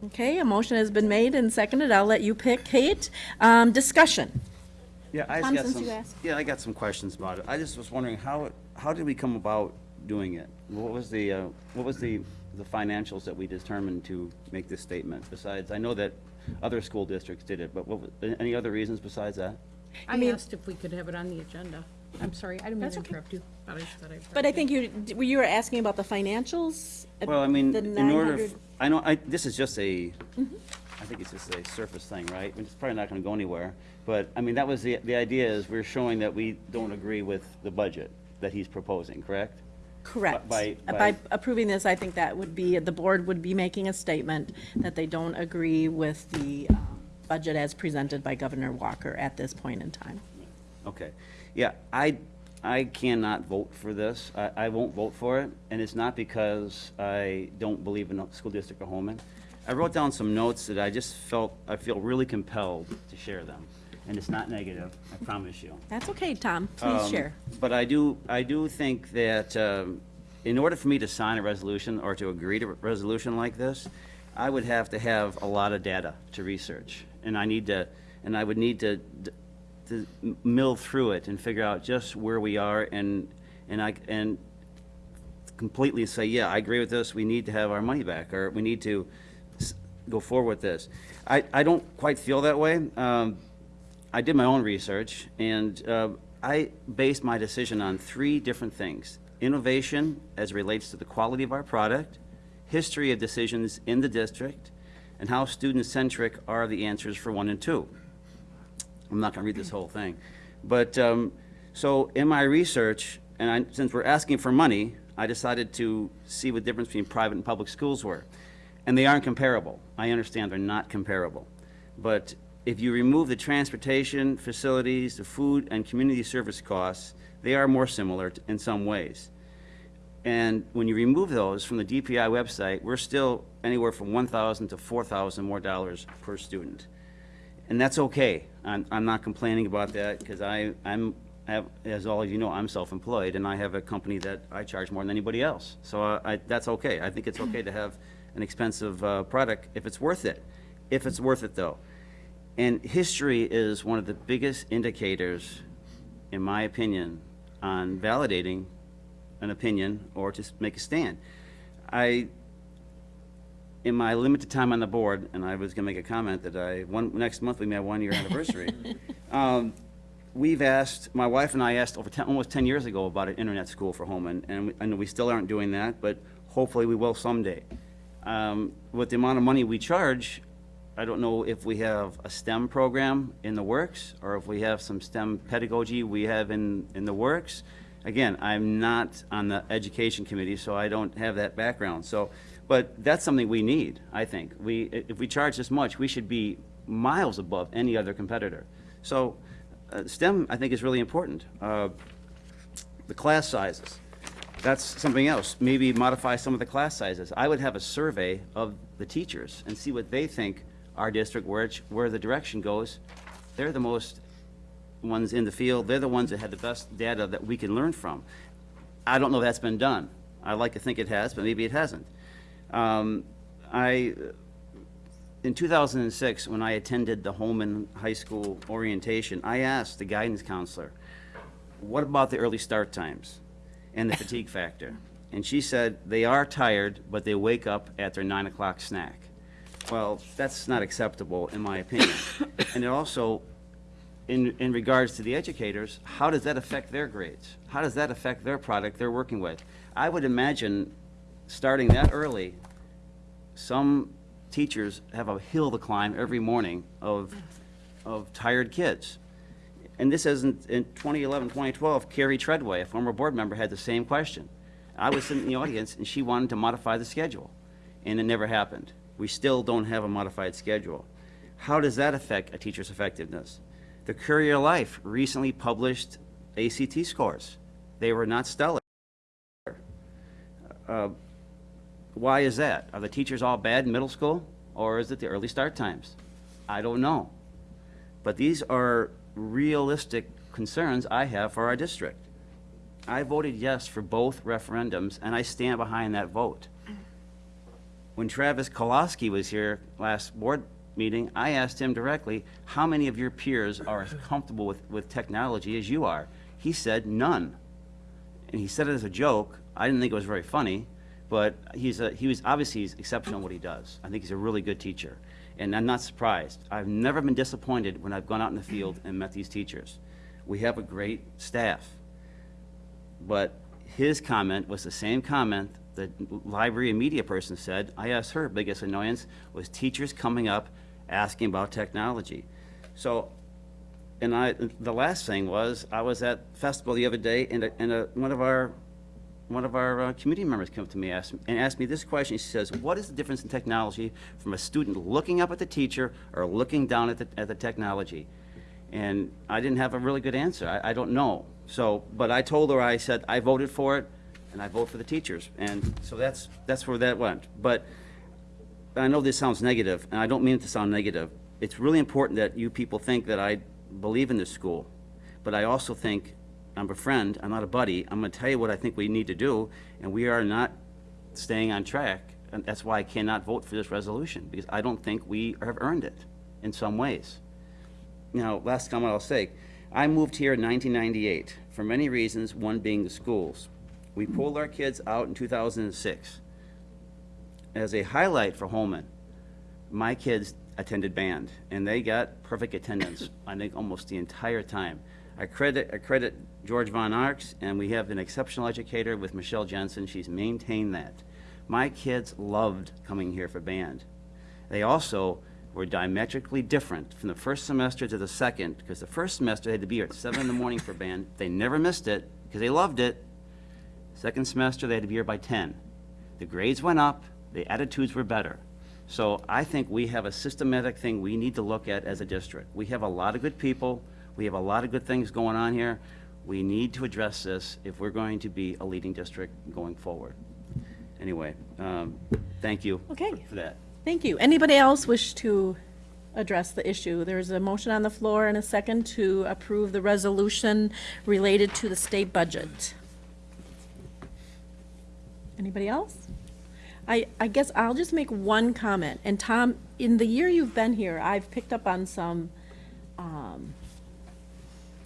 Okay, a motion has been made and seconded. I'll let you pick, Kate. Um, Discussion. Yeah, I Tom, got since some, you asked. yeah, I got some questions about it. I just was wondering, how, how did we come about doing it? What was the, uh, what was the, the financials that we determined to make this statement? Besides, I know that other school districts did it, but what, was- any other reasons besides that? I asked if we could have it on the agenda. I'm sorry, I didn't mean to interrupt you, but I thought I'd. But I think you, you were asking about the financials? Well, I mean, The in order, 900 f- I know, I, this is just a, Mm-hmm. I think it's just a surface thing, right? It's probably not gonna go anywhere. But, I mean, that was the, the idea is we're showing that we don't agree with the budget that he's proposing, correct? Correct. by- by- By approving this, I think that would be, the board would be making a statement that they don't agree with the uh, budget as presented by Governor Walker at this point in time. Okay. Yeah, I, I cannot vote for this. I, I won't vote for it, and it's not because I don't believe in the school district of Holmen. I wrote down some notes that I just felt, I feel really compelled to share them. And it's not negative, I promise you. That's okay, Tom, please Um, share. But I do, I do think that um, in order for me to sign a resolution or to agree to a resolution like this, I would have to have a lot of data to research. And I need to, and I would need to, to mill through it and figure out just where we are and, and I, and completely say, yeah, I agree with this, we need to have our money back, or we need to go forward with this. I, I don't quite feel that way. Um, I did my own research, and uh, I based my decision on three different things. Innovation as relates to the quality of our product, history of decisions in the district, and how student-centric are the answers for one and two. I'm not going to read this whole thing. But, um, so in my research, and I, since we're asking for money, I decided to see what the difference between private and public schools were. And they aren't comparable. I understand they're not comparable. But if you remove the transportation, facilities, the food, and community service costs, they are more similar in some ways. And when you remove those from the DPI website, we're still anywhere from 1,000 to 4,000 more dollars per student. And that's okay. I'm, I'm not complaining about that because I, I'm, have, as all of you know, I'm self-employed and I have a company that I charge more than anybody else. So uh, I, that's okay. I think it's okay to have an expensive, uh, product if it's worth it. If it's worth it though. And history is one of the biggest indicators, in my opinion, on validating an opinion or to make a stand. I, in my limited time on the board, and I was gonna make a comment that I, one, next month we may have one-year anniversary. Um, We've asked, my wife and I asked over ten, almost ten years ago about an internet school for Holmen, and know we still aren't doing that, but hopefully we will someday. Um, with the amount of money we charge, I don't know if we have a STEM program in the works, or if we have some STEM pedagogy we have in, in the works. Again, I'm not on the education committee, so I don't have that background, so, but that's something we need, I think. We, if we charge this much, we should be miles above any other competitor. So, uh, STEM, I think, is really important. Uh, the class sizes, that's something else. Maybe modify some of the class sizes. I would have a survey of the teachers and see what they think our district, where, where the direction goes. They're the most ones in the field, they're the ones that had the best data that we can learn from. I don't know if that's been done. I like to think it has, but maybe it hasn't. Um, I, in 2006, when I attended the Holmen High School orientation, I asked the guidance counselor, what about the early start times and the fatigue factor? And she said, they are tired, but they wake up at their nine o'clock snack. Well, that's not acceptable, in my opinion. And it also, in, in regards to the educators, how does that affect their grades? How does that affect their product they're working with? I would imagine, starting that early, some teachers have a hill to climb every morning of, of tired kids. And this isn't, in 2011, 2012, Carrie Treadway, a former board member, had the same question. I was sitting in the audience, and she wanted to modify the schedule, and it never happened. We still don't have a modified schedule. How does that affect a teacher's effectiveness? The Courier Life recently published ACT scores. They were not stellar. Uh, Why is that? Are the teachers all bad in middle school, or is it the early start times? I don't know. But these are realistic concerns I have for our district. I voted yes for both referendums, and I stand behind that vote. When Travis Kolosky was here last board meeting, I asked him directly, how many of your peers are as comfortable with, with technology as you are? He said, none. And he said it as a joke. I didn't think it was very funny, but he's a, he was, obviously he's exceptional in what he does. I think he's a really good teacher. And I'm not surprised. I've never been disappointed when I've gone out in the field and met these teachers. We have a great staff. But his comment was the same comment the library and media person said. I asked her, biggest annoyance was teachers coming up asking about technology. So, and I, the last thing was, I was at festival the other day, and, a- and a, one of our, one of our uh, community members came up to me asked, and asked me this question. She says, what is the difference in technology from a student looking up at the teacher or looking down at the, at the technology? And I didn't have a really good answer. I, I don't know. So, but I told her, I said, I voted for it, and I vote for the teachers. And so that's, that's where that went. But I know this sounds negative, and I don't mean it to sound negative. It's really important that you people think that I believe in this school. But I also think, I'm a friend, I'm not a buddy. I'm gonna tell you what I think we need to do, and we are not staying on track. And that's why I cannot vote for this resolution, because I don't think we have earned it in some ways. Now, last comment I'll say, I moved here in 1998 for many reasons, one being the schools. We pulled our kids out in 2006. As a highlight for Holmen, my kids attended band, and they got perfect attendance, I think, almost the entire time. I credit, I credit George Von Arx, and we have an exceptional educator with Michelle Jensen. She's maintained that. My kids loved coming here for band. They also were diametrically different from the first semester to the second, because the first semester they had to be here at seven in the morning for band. They never missed it, because they loved it. Second semester, they had to be here by 10. The grades went up, the attitudes were better. So I think we have a systematic thing we need to look at as a district. We have a lot of good people, we have a lot of good things going on here. We need to address this if we're going to be a leading district going forward. Anyway, um, thank you Okay. for that. Thank you. Anybody else wish to address the issue? There's a motion on the floor and a second to approve the resolution related to the state budget. Anybody else? I, I guess I'll just make one comment. And Tom, in the year you've been here, I've picked up on some um,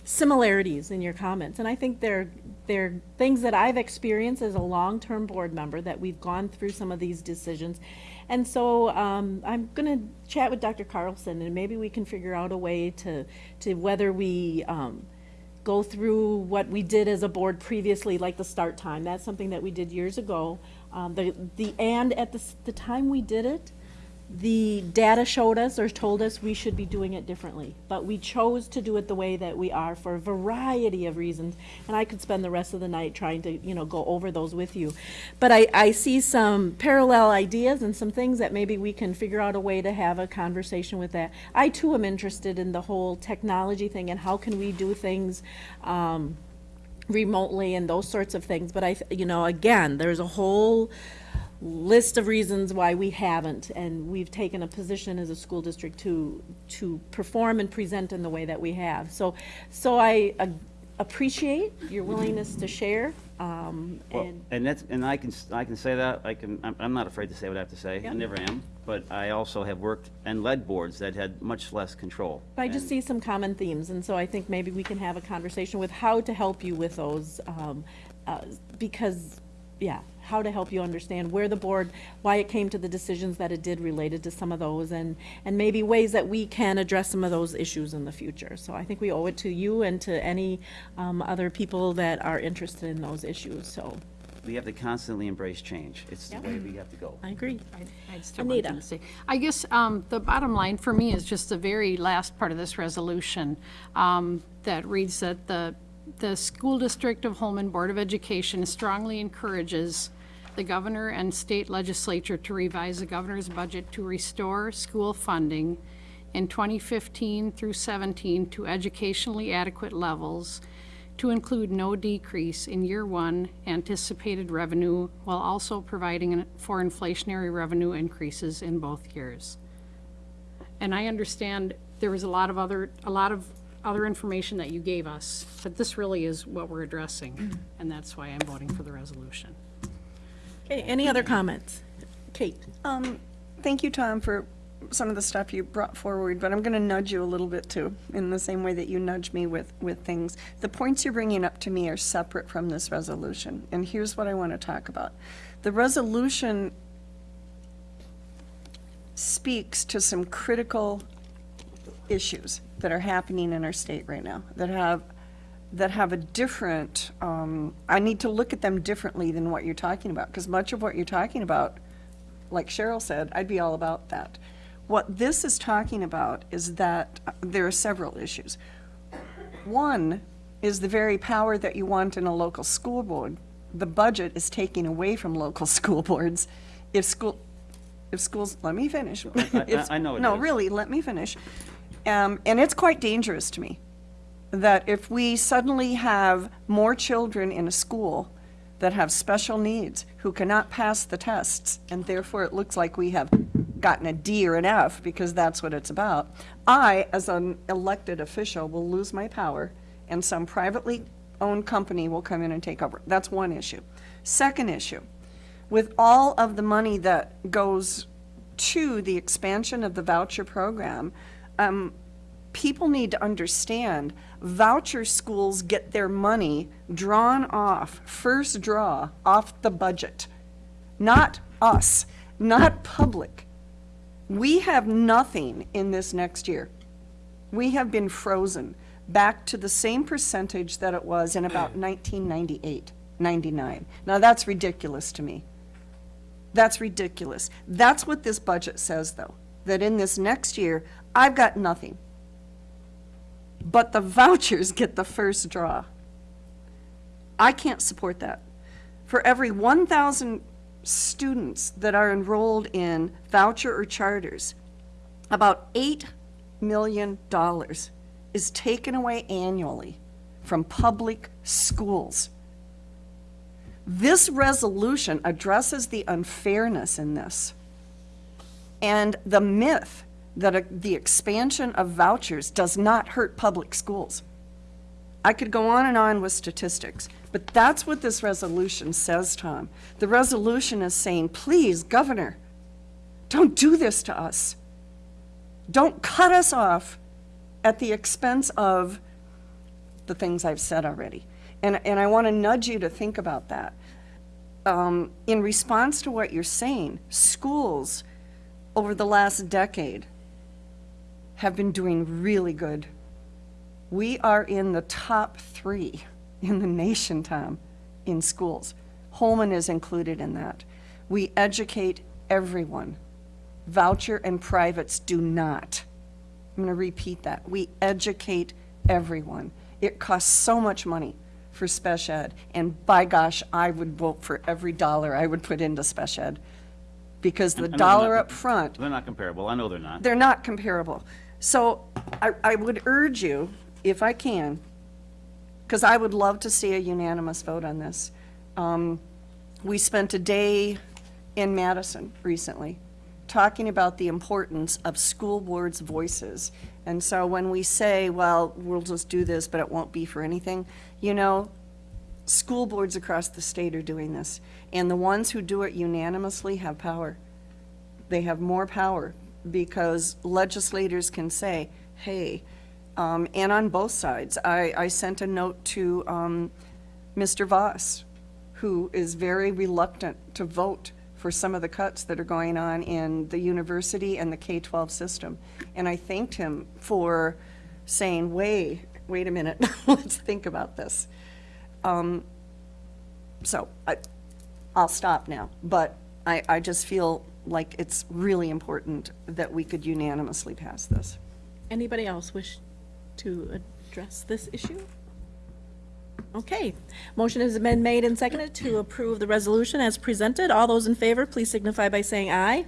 similarities in your comments. And I think they're, they're things that I've experienced as a long-term board member, that we've gone through some of these decisions. And so um, I'm going to chat with Dr. Carlson, and maybe we can figure out a way to, to whether we um, go through what we did as a board previously, like the start time. That's something that we did years ago. Um, The, the, and at the, the time we did it, the data showed us or told us we should be doing it differently. But we chose to do it the way that we are for a variety of reasons. And I could spend the rest of the night trying to, you know, go over those with you. But I, I see some parallel ideas and some things that maybe we can figure out a way to have a conversation with that. I too am interested in the whole technology thing and how can we do things, um, remotely and those sorts of things. But I, you know, again, there's a whole list of reasons why we haven't, and we've taken a position as a school district to, to perform and present in the way that we have. So, so I uh, appreciate your willingness to share, um, Well, and, and that's, and I can, s- I can say that, I can, I'm, I'm not afraid to say what I have to say, Yeah. I never am, but I also have worked and led boards that had much less control. I just And- see some common themes, and so I think maybe we can have a conversation with how to help you with those, um, uh, because, yeah, how to help you understand where the board, why it came to the decisions that it did related to some of those, and, and maybe ways that we can address some of those issues in the future. So I think we owe it to you and to any um, other people that are interested in those issues, so We have to constantly embrace change, it's the Yeah. way we have to go. I agree. I just have one thing Anita. to say. I guess um, the bottom line for me is just the very last part of this resolution um, that reads that the, the School District of Holmen Board of Education strongly encourages the governor and state legislature to revise the governor's budget to restore school funding in 2015 through 17 to educationally adequate levels to include no decrease in year one anticipated revenue while also providing for inflationary revenue increases in both years. And I understand there was a lot of other, a lot of other information that you gave us, but this really is what we're addressing, and that's why I'm voting for the resolution. Okay, any other comments? Kate? Um, thank you, Tom, for some of the stuff you brought forward, but I'm going to nudge you a little bit too, in the same way that you nudge me with, with things. The points you're bringing up to me are separate from this resolution, and here's what I want to talk about. The resolution speaks to some critical issues that are happening in our state right now, that have, that have a different, um, I need to look at them differently than what you're talking about, because much of what you're talking about like Cheryl said, I'd be all about that. What this is talking about is that uh, there are several issues. One is the very power that you want in a local school board. The budget is taking away from local school boards. If school, if schools, let me finish. I- If- I know it No, is. really, let me finish. Um, and it's quite dangerous to me that if we suddenly have more children in a school that have special needs who cannot pass the tests, and therefore it looks like we have gotten a D or an F because that's what it's about, I, as an elected official, will lose my power and some privately owned company will come in and take over. That's one issue. Second issue, with all of the money that goes to the expansion of the voucher program, um, people need to understand voucher schools get their money drawn off, first draw, off the budget. Not us, not public. We have nothing in this next year. We have been frozen back to the same percentage that it was in about 1998, 99. Now, that's ridiculous to me. That's ridiculous. That's what this budget says, though, that in this next year, I've got nothing. But the vouchers get the first draw. I can't support that. For every 1,000 students that are enrolled in voucher or charters, about $8 million is taken away annually from public schools. This resolution addresses the unfairness in this and the myth that a- the expansion of vouchers does not hurt public schools. I could go on and on with statistics, but that's what this resolution says, Tom. The resolution is saying, please, Governor, don't do this to us. Don't cut us off at the expense of the things I've said already. And, and I want to nudge you to think about that. Um, in response to what you're saying, schools over the last decade have been doing really good. We are in the top three in the nation, Tom, in schools. Holmen is included in that. We educate everyone. Voucher and privates do not. I'm going to repeat that. We educate everyone. It costs so much money for special ed, and by gosh, I would vote for every dollar I would put into special ed. Because I the know they're dollar not- up front They're not comparable, I know they're not. they're not comparable. So I, I would urge you, if I can, because I would love to see a unanimous vote on this. Um, We spent a day in Madison recently talking about the importance of school boards' voices. And so when we say, well, we'll just do this, but it won't be for anything, you know, school boards across the state are doing this. And the ones who do it unanimously have power they have more power because legislators can say, hey, um, and on both sides. I, I sent a note to, um, Mr. Voss, who is very reluctant to vote for some of the cuts that are going on in the university and the K-12 system. And I thanked him for saying, wait, wait a minute, let's think about this. Um, So I, I'll stop now, but I, I just feel like it's really important that we could unanimously pass this. Anybody else wish to address this issue? Okay, motion has been made and seconded to approve the resolution as presented. All those in favor, please signify by saying aye.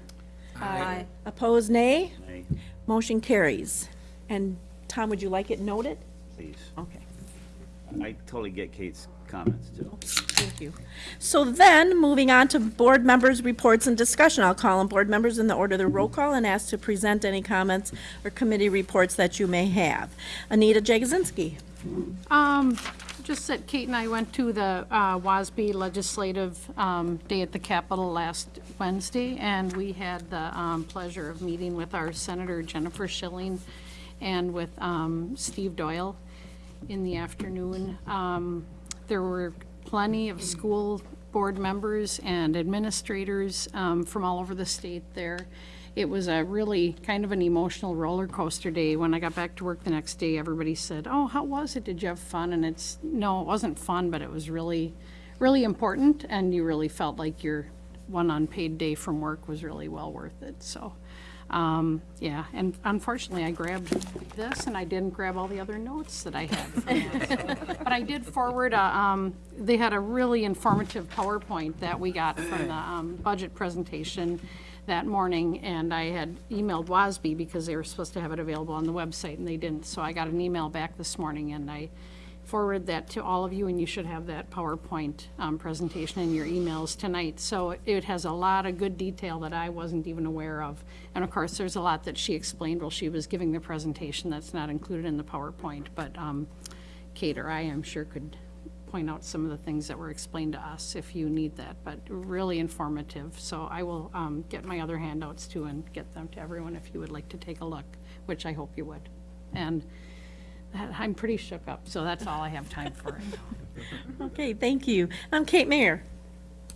Aye. Opposed, nay. Nay, Motion carries. And Tom, would you like it noted? Please. Okay. I totally get Kate's comments, too. Thank you. So then, moving on to board members' reports and discussion. I'll call on board members in the order of the roll call and ask to present any comments or committee reports that you may have. Anita Jagosinski. Um, just that Kate and I went to the uh, WASB Legislative um, Day at the Capitol last Wednesday, and we had the um, pleasure of meeting with our Senator Jennifer Schilling and with um, Steve Doyle in the afternoon. Um, There were plenty of school board members and administrators um, from all over the state there. It was a really kind of an emotional roller coaster day. When I got back to work the next day, everybody said, "Oh, how was it? Did you have fun?" And it's, no, it wasn't fun, but it was really, really important, and you really felt like your one unpaid day from work was really well worth it, so. Um, yeah, and unfortunately, I grabbed this and I didn't grab all the other notes that I had. But I did forward, a, um, they had a really informative PowerPoint that we got from the, um, budget presentation that morning, and I had emailed WASB because they were supposed to have it available on the website, and they didn't. So I got an email back this morning, and I forwarded that to all of you, and you should have that PowerPoint um, presentation in your emails tonight. So it has a lot of good detail that I wasn't even aware of. And of course, there's a lot that she explained while she was giving the presentation that's not included in the PowerPoint, but um, Kate or I, I'm sure, could point out some of the things that were explained to us if you need that, but really informative. So I will um, get my other handouts too and get them to everyone if you would like to take a look, which I hope you would. And I'm pretty shook up, so that's all I have time for. Okay, thank you. I'm Kate Mayer.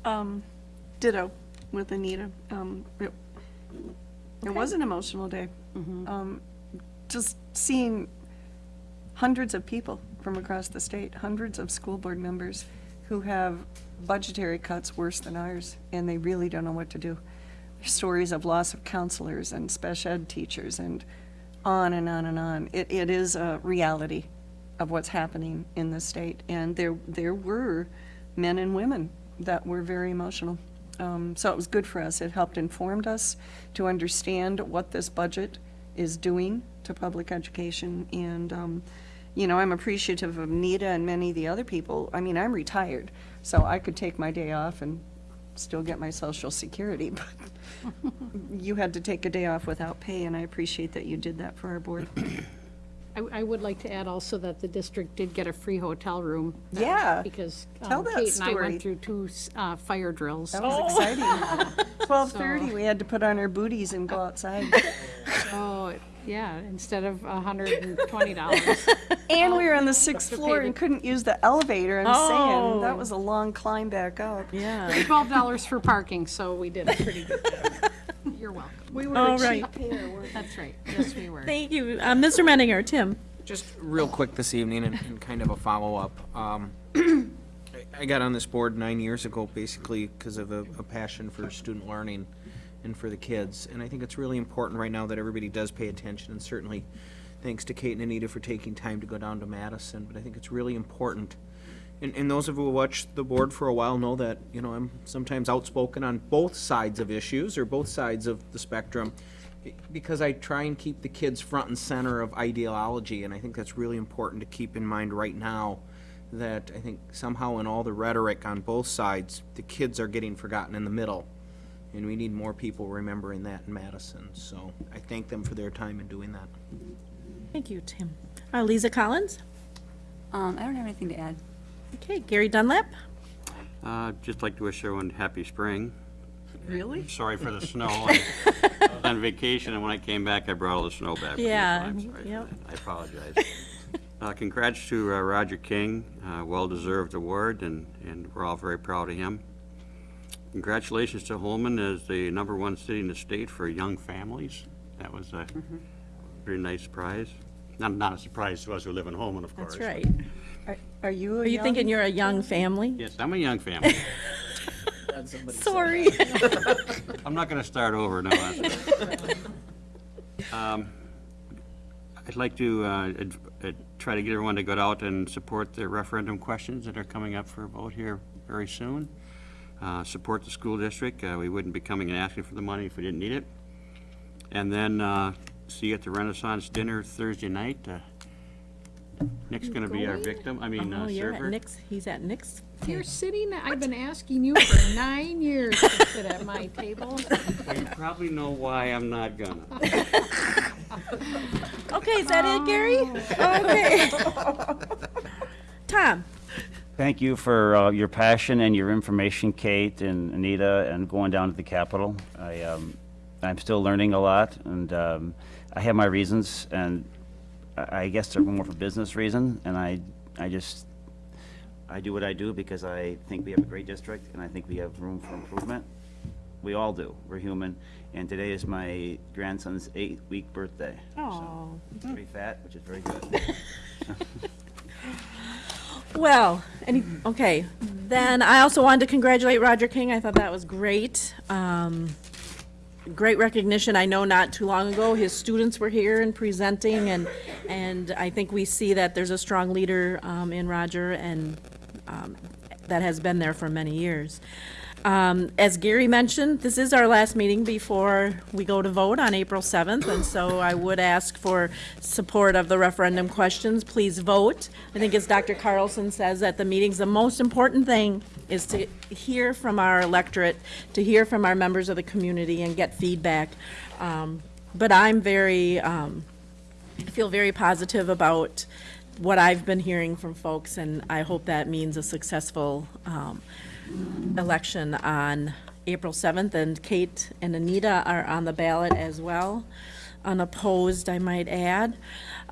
Um, ditto with Anita. Um, it, it was an emotional day. Um, just seeing hundreds of people from across the state, hundreds of school board members who have budgetary cuts worse than ours, and they really don't know what to do. Stories of loss of counselors and special ed teachers and on and on and on. It, it is a reality of what's happening in the state, and there, there were men and women that were very emotional. Um, So it was good for us. It helped informed us to understand what this budget is doing to public education. And, um, you know, I'm appreciative of Nita and many of the other people. I mean, I'm retired, so I could take my day off and still get my social security, but you had to take a day off without pay, and I appreciate that you did that for our board. I, I would like to add also that the district did get a free hotel room. uh, Yeah. Because Tell um, that Kate and I story. went through two uh, fire drills. That was exciting. Twelve thirty, we had to put on our booties and go outside. Oh, yeah, instead of a hundred and twenty dollars. And we were on the sixth floor and couldn't use the elevator, I'm saying, Oh. that was a long climb back up. Yeah. Twelve dollars for parking, so we did a pretty good job. You're welcome. We were All a right. cheap pair, weren't we? That's right. Yes, we were. Thank you. Uh, Mr. Menninger, Tim? Just real quick this evening and, and kind of a follow-up. Um, I- I got on this board nine years ago, basically because of a, a passion for student learning and for the kids. And I think it's really important right now that everybody does pay attention, and certainly thanks to Kate and Anita for taking time to go down to Madison. But I think it's really important. And, and those of you who watch the board for a while know that, you know, I'm sometimes outspoken on both sides of issues or both sides of the spectrum because I try and keep the kids front and center of ideology, and I think that's really important to keep in mind right now. That I think somehow in all the rhetoric on both sides, the kids are getting forgotten in the middle, and we need more people remembering that in Madison. So I thank them for their time in doing that. Thank you, Tim. Uh, Lisa Collins? Um, I don't have anything to add. Okay, Gary Dunlap? Uh, Just like to wish everyone happy spring. Really? Sorry for the snow. I I was on vacation, and when I came back, I brought all the snow back. with me, so Yeah, I'm sorry for yep. that. I apologize. Uh, Congrats to uh, Roger King, uh, well-deserved award, and and we're all very proud of him. Congratulations to Holmen as the number one city in the state for young families. That was a pretty nice prize. Not not a surprise to us who live in Holmen, of course. That's right. Are- Are you a Are you young- thinking you're a young family? Yes, I'm a young family. Sorry. I'm not going to start over, no. that's- Um, I'd like to uh, ad- uh, try to get everyone to go out and support the referendum questions that are coming up for a vote here very soon. Uh, Support the school district. Uh, We wouldn't be coming and asking for the money if we didn't need it. And then uh, see you at the Renaissance Dinner Thursday night. Uh, Nick's going to be our victim, I mean Oh, uh, you're at server. Nick's, he's at Nick's? You're sitting, I've been asking you for nine years to sit at my table. Well, You probably know why I'm not gonna. Okay, is that it, Gary? Okay. Tom? Thank you for uh, your passion and your information, Kate and Anita, and going down to the Capitol. I, um, I'm still learning a lot, and um, I have my reasons, and I I guess they're more for business reason, and I, I just, I do what I do because I think we have a great district, and I think we have room for improvement. We all do. We're human, and today is my grandson's eight-week birthday. Oh. So, Pretty fat, which is very good. Well, any, okay, then I also wanted to congratulate Roger King. I thought that was great. Um, great recognition. I know not too long ago, his students were here and presenting, and, and I think we see that there's a strong leader um, in Roger, and um, that has been there for many years. Um, As Gary mentioned, this is our last meeting before we go to vote on April 7th, and so I would ask for support of the referendum questions. Please vote. I think as Dr. Carlson says at the meetings, the most important thing is to hear from our electorate, to hear from our members of the community and get feedback. Um, But I'm very, um, I feel very positive about what I've been hearing from folks, and I hope that means a successful um, election on April 7th, and Kate and Anita are on the ballot as well, unopposed, I might add.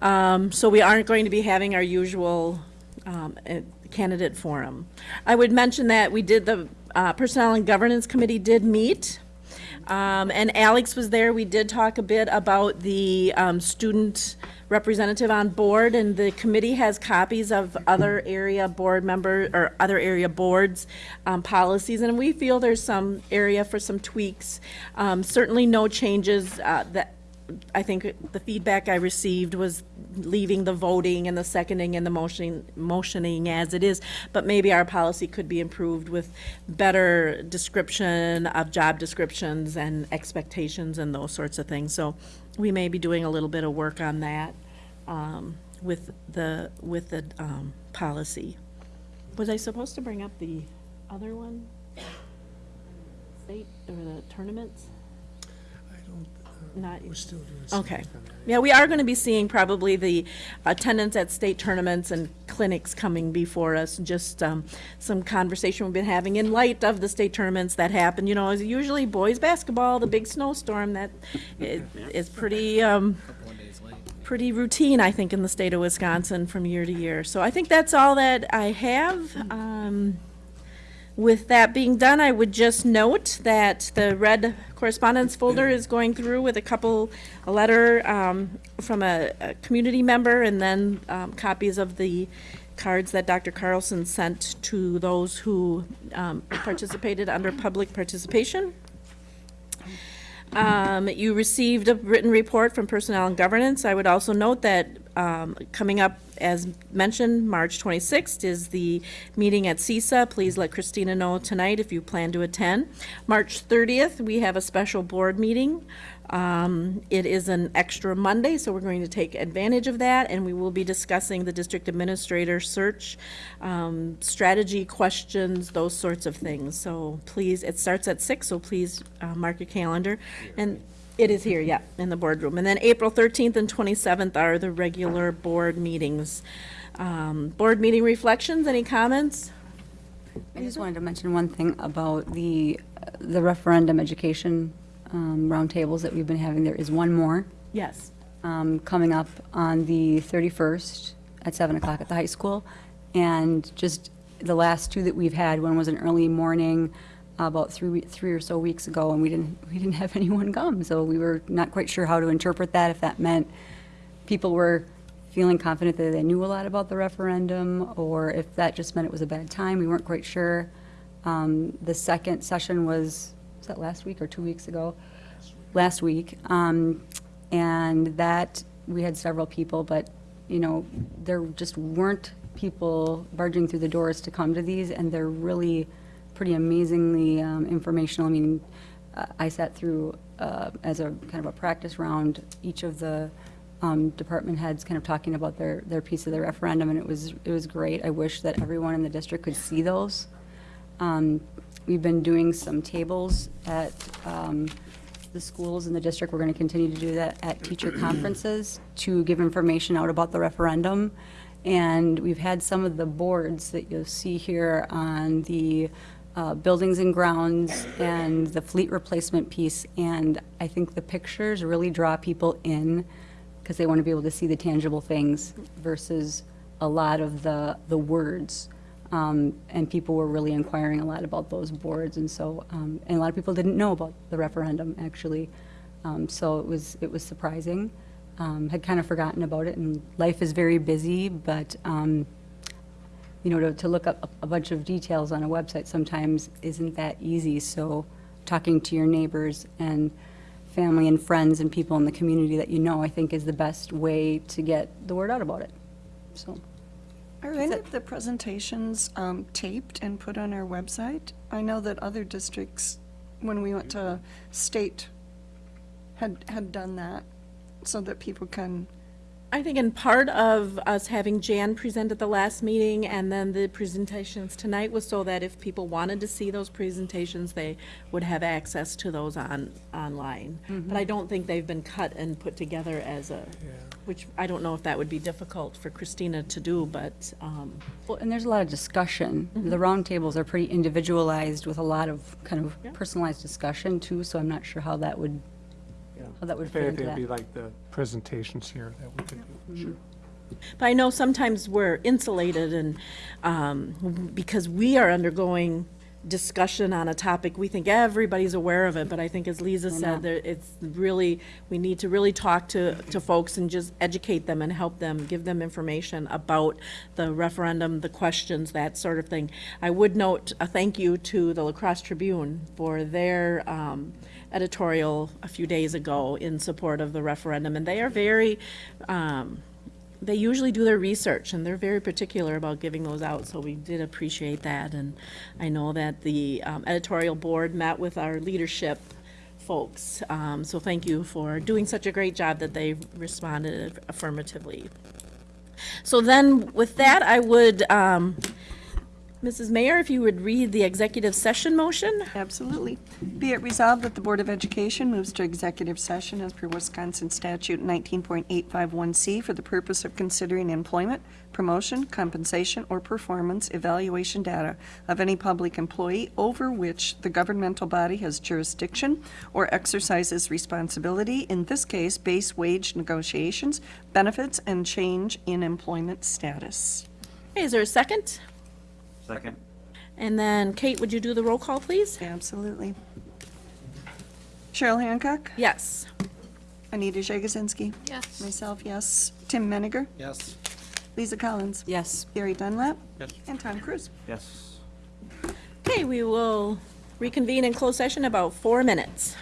Um, So we aren't going to be having our usual um, eh, candidate forum. I would mention that we did, the uh, Personnel and Governance Committee did meet, um, and Alex was there. We did talk a bit about the um, student representative on board, and the committee has copies of other area board member, or other area boards' um, policies, and we feel there's some area for some tweaks. Um, Certainly no changes uh, that I think the feedback I received was leaving the voting and the seconding and the motioning, motioning as it is, but maybe our policy could be improved with better description of job descriptions and expectations and those sorts of things. So we may be doing a little bit of work on that um, with the, with the um, policy. Was I supposed to bring up the other one? State, or the tournaments? I don't, we're still doing some okay. work on. Yeah, we are going to be seeing probably the attendance at state tournaments and clinics coming before us, just um, some conversation we've been having in light of the state tournaments that happen. You know, it's usually boys' basketball, the big snowstorm, that i- is pretty, um, pretty routine, I think, in the state of Wisconsin from year to year. So I think that's all that I have. Um, With that being done, I would just note that the red correspondence folder is going through with a couple, a letter um, from a, a community member, and then um, copies of the cards that Dr. Carlson sent to those who um, participated under public participation. Um, You received a written report from Personnel and Governance. I would also note that um, coming up, as mentioned, March 26th is the meeting at CESA. Please let Christina know tonight if you plan to attend. March 30th, we have a special board meeting. Um, It is an extra Monday, so we're going to take advantage of that, and we will be discussing the district administrator search, um, strategy questions, those sorts of things. So please, it starts at six, so please uh, mark your calendar. And it is here, yeah, in the boardroom. And then April 13th and 27th are the regular board meetings. Um, Board meeting reflections, any comments? I just wanted to mention one thing about the, the referendum education um, roundtables that we've been having. There is one more Yes. um, coming up on the 31st at 7 o'clock at the high school. And just the last two that we've had, one was an early morning about three, three or so weeks ago, and we didn't, we didn't have anyone come. So we were not quite sure how to interpret that, if that meant people were feeling confident that they knew a lot about the referendum, or if that just meant it was a bad time. We weren't quite sure. Um, The second session was, was that last week or two weeks ago? Last week. Um, And that, we had several people, but, you know, there just weren't people barging through the doors to come to these, and they're really pretty amazingly um, informational. I mean, uh, I sat through, uh, as a kind of a practice round, each of the um, department heads kind of talking about their, their piece of the referendum, and it was, it was great. I wish that everyone in the district could see those. Um, We've been doing some tables at um, the schools in the district. We're going to continue to do that at teacher conferences to give information out about the referendum. And we've had some of the boards that you'll see here on the uh, buildings and grounds and the fleet replacement piece. And I think the pictures really draw people in because they want to be able to see the tangible things versus a lot of the, the words. Um, And people were really inquiring a lot about those boards, and so, um, and a lot of people didn't know about the referendum, actually. Um, So it was, it was surprising. Um, Had kind of forgotten about it, and life is very busy, but, um, you know, to, to look up a bunch of details on a website sometimes isn't that easy. So talking to your neighbors and family and friends and people in the community that you know, I think is the best way to get the word out about it. So. Are any of the presentations um, taped and put on our website? I know that other districts, when we went to state, had, had done that, so that people can, I think in part of us having Jan present at the last meeting and then the presentations tonight was so that if people wanted to see those presentations, they would have access to those on, online. But I don't think they've been cut and put together as a, which I don't know if that would be difficult for Christina to do, but, um, Well, and there's a lot of discussion. The roundtables are pretty individualized with a lot of kind of Yeah. personalized discussion too, so I'm not sure how that would, that would If fit into anything, it'd be that. like the presentations here that we could do, sure. But I know sometimes we're insulated and, um, because we are undergoing discussion on a topic, we think everybody's aware of it, but I think as Lisa said, there, it's really, we need to really talk to, to folks and just educate them and help them, give them information about the referendum, the questions, that sort of thing. I would note a thank you to the La Crosse Tribune for their, um, editorial a few days ago in support of the referendum, and they are very, um, they usually do their research, and they're very particular about giving those out, so we did appreciate that. And I know that the um, editorial board met with our leadership folks, um, so thank you for doing such a great job that they responded affirmatively. So then, with that, I would, um, Mrs. Mayor, if you would read the executive session motion? Absolutely. Be it resolved that the Board of Education moves to executive session as per Wisconsin statute 19.851C for the purpose of considering employment, promotion, compensation, or performance evaluation data of any public employee over which the governmental body has jurisdiction or exercises responsibility, in this case, base wage negotiations, benefits, and change in employment status. Okay, Is there a second? Second? And then, Kate, would you do the roll call, please? Absolutely. Cheryl Hancock? Yes. Anita Jagosinski? Yes. Myself, yes. Tim Menninger? Yes. Lisa Collins? Yes. Gary Dunlap? Yes. And Tom Cruise? Yes. Okay, we will reconvene in closed session about four minutes.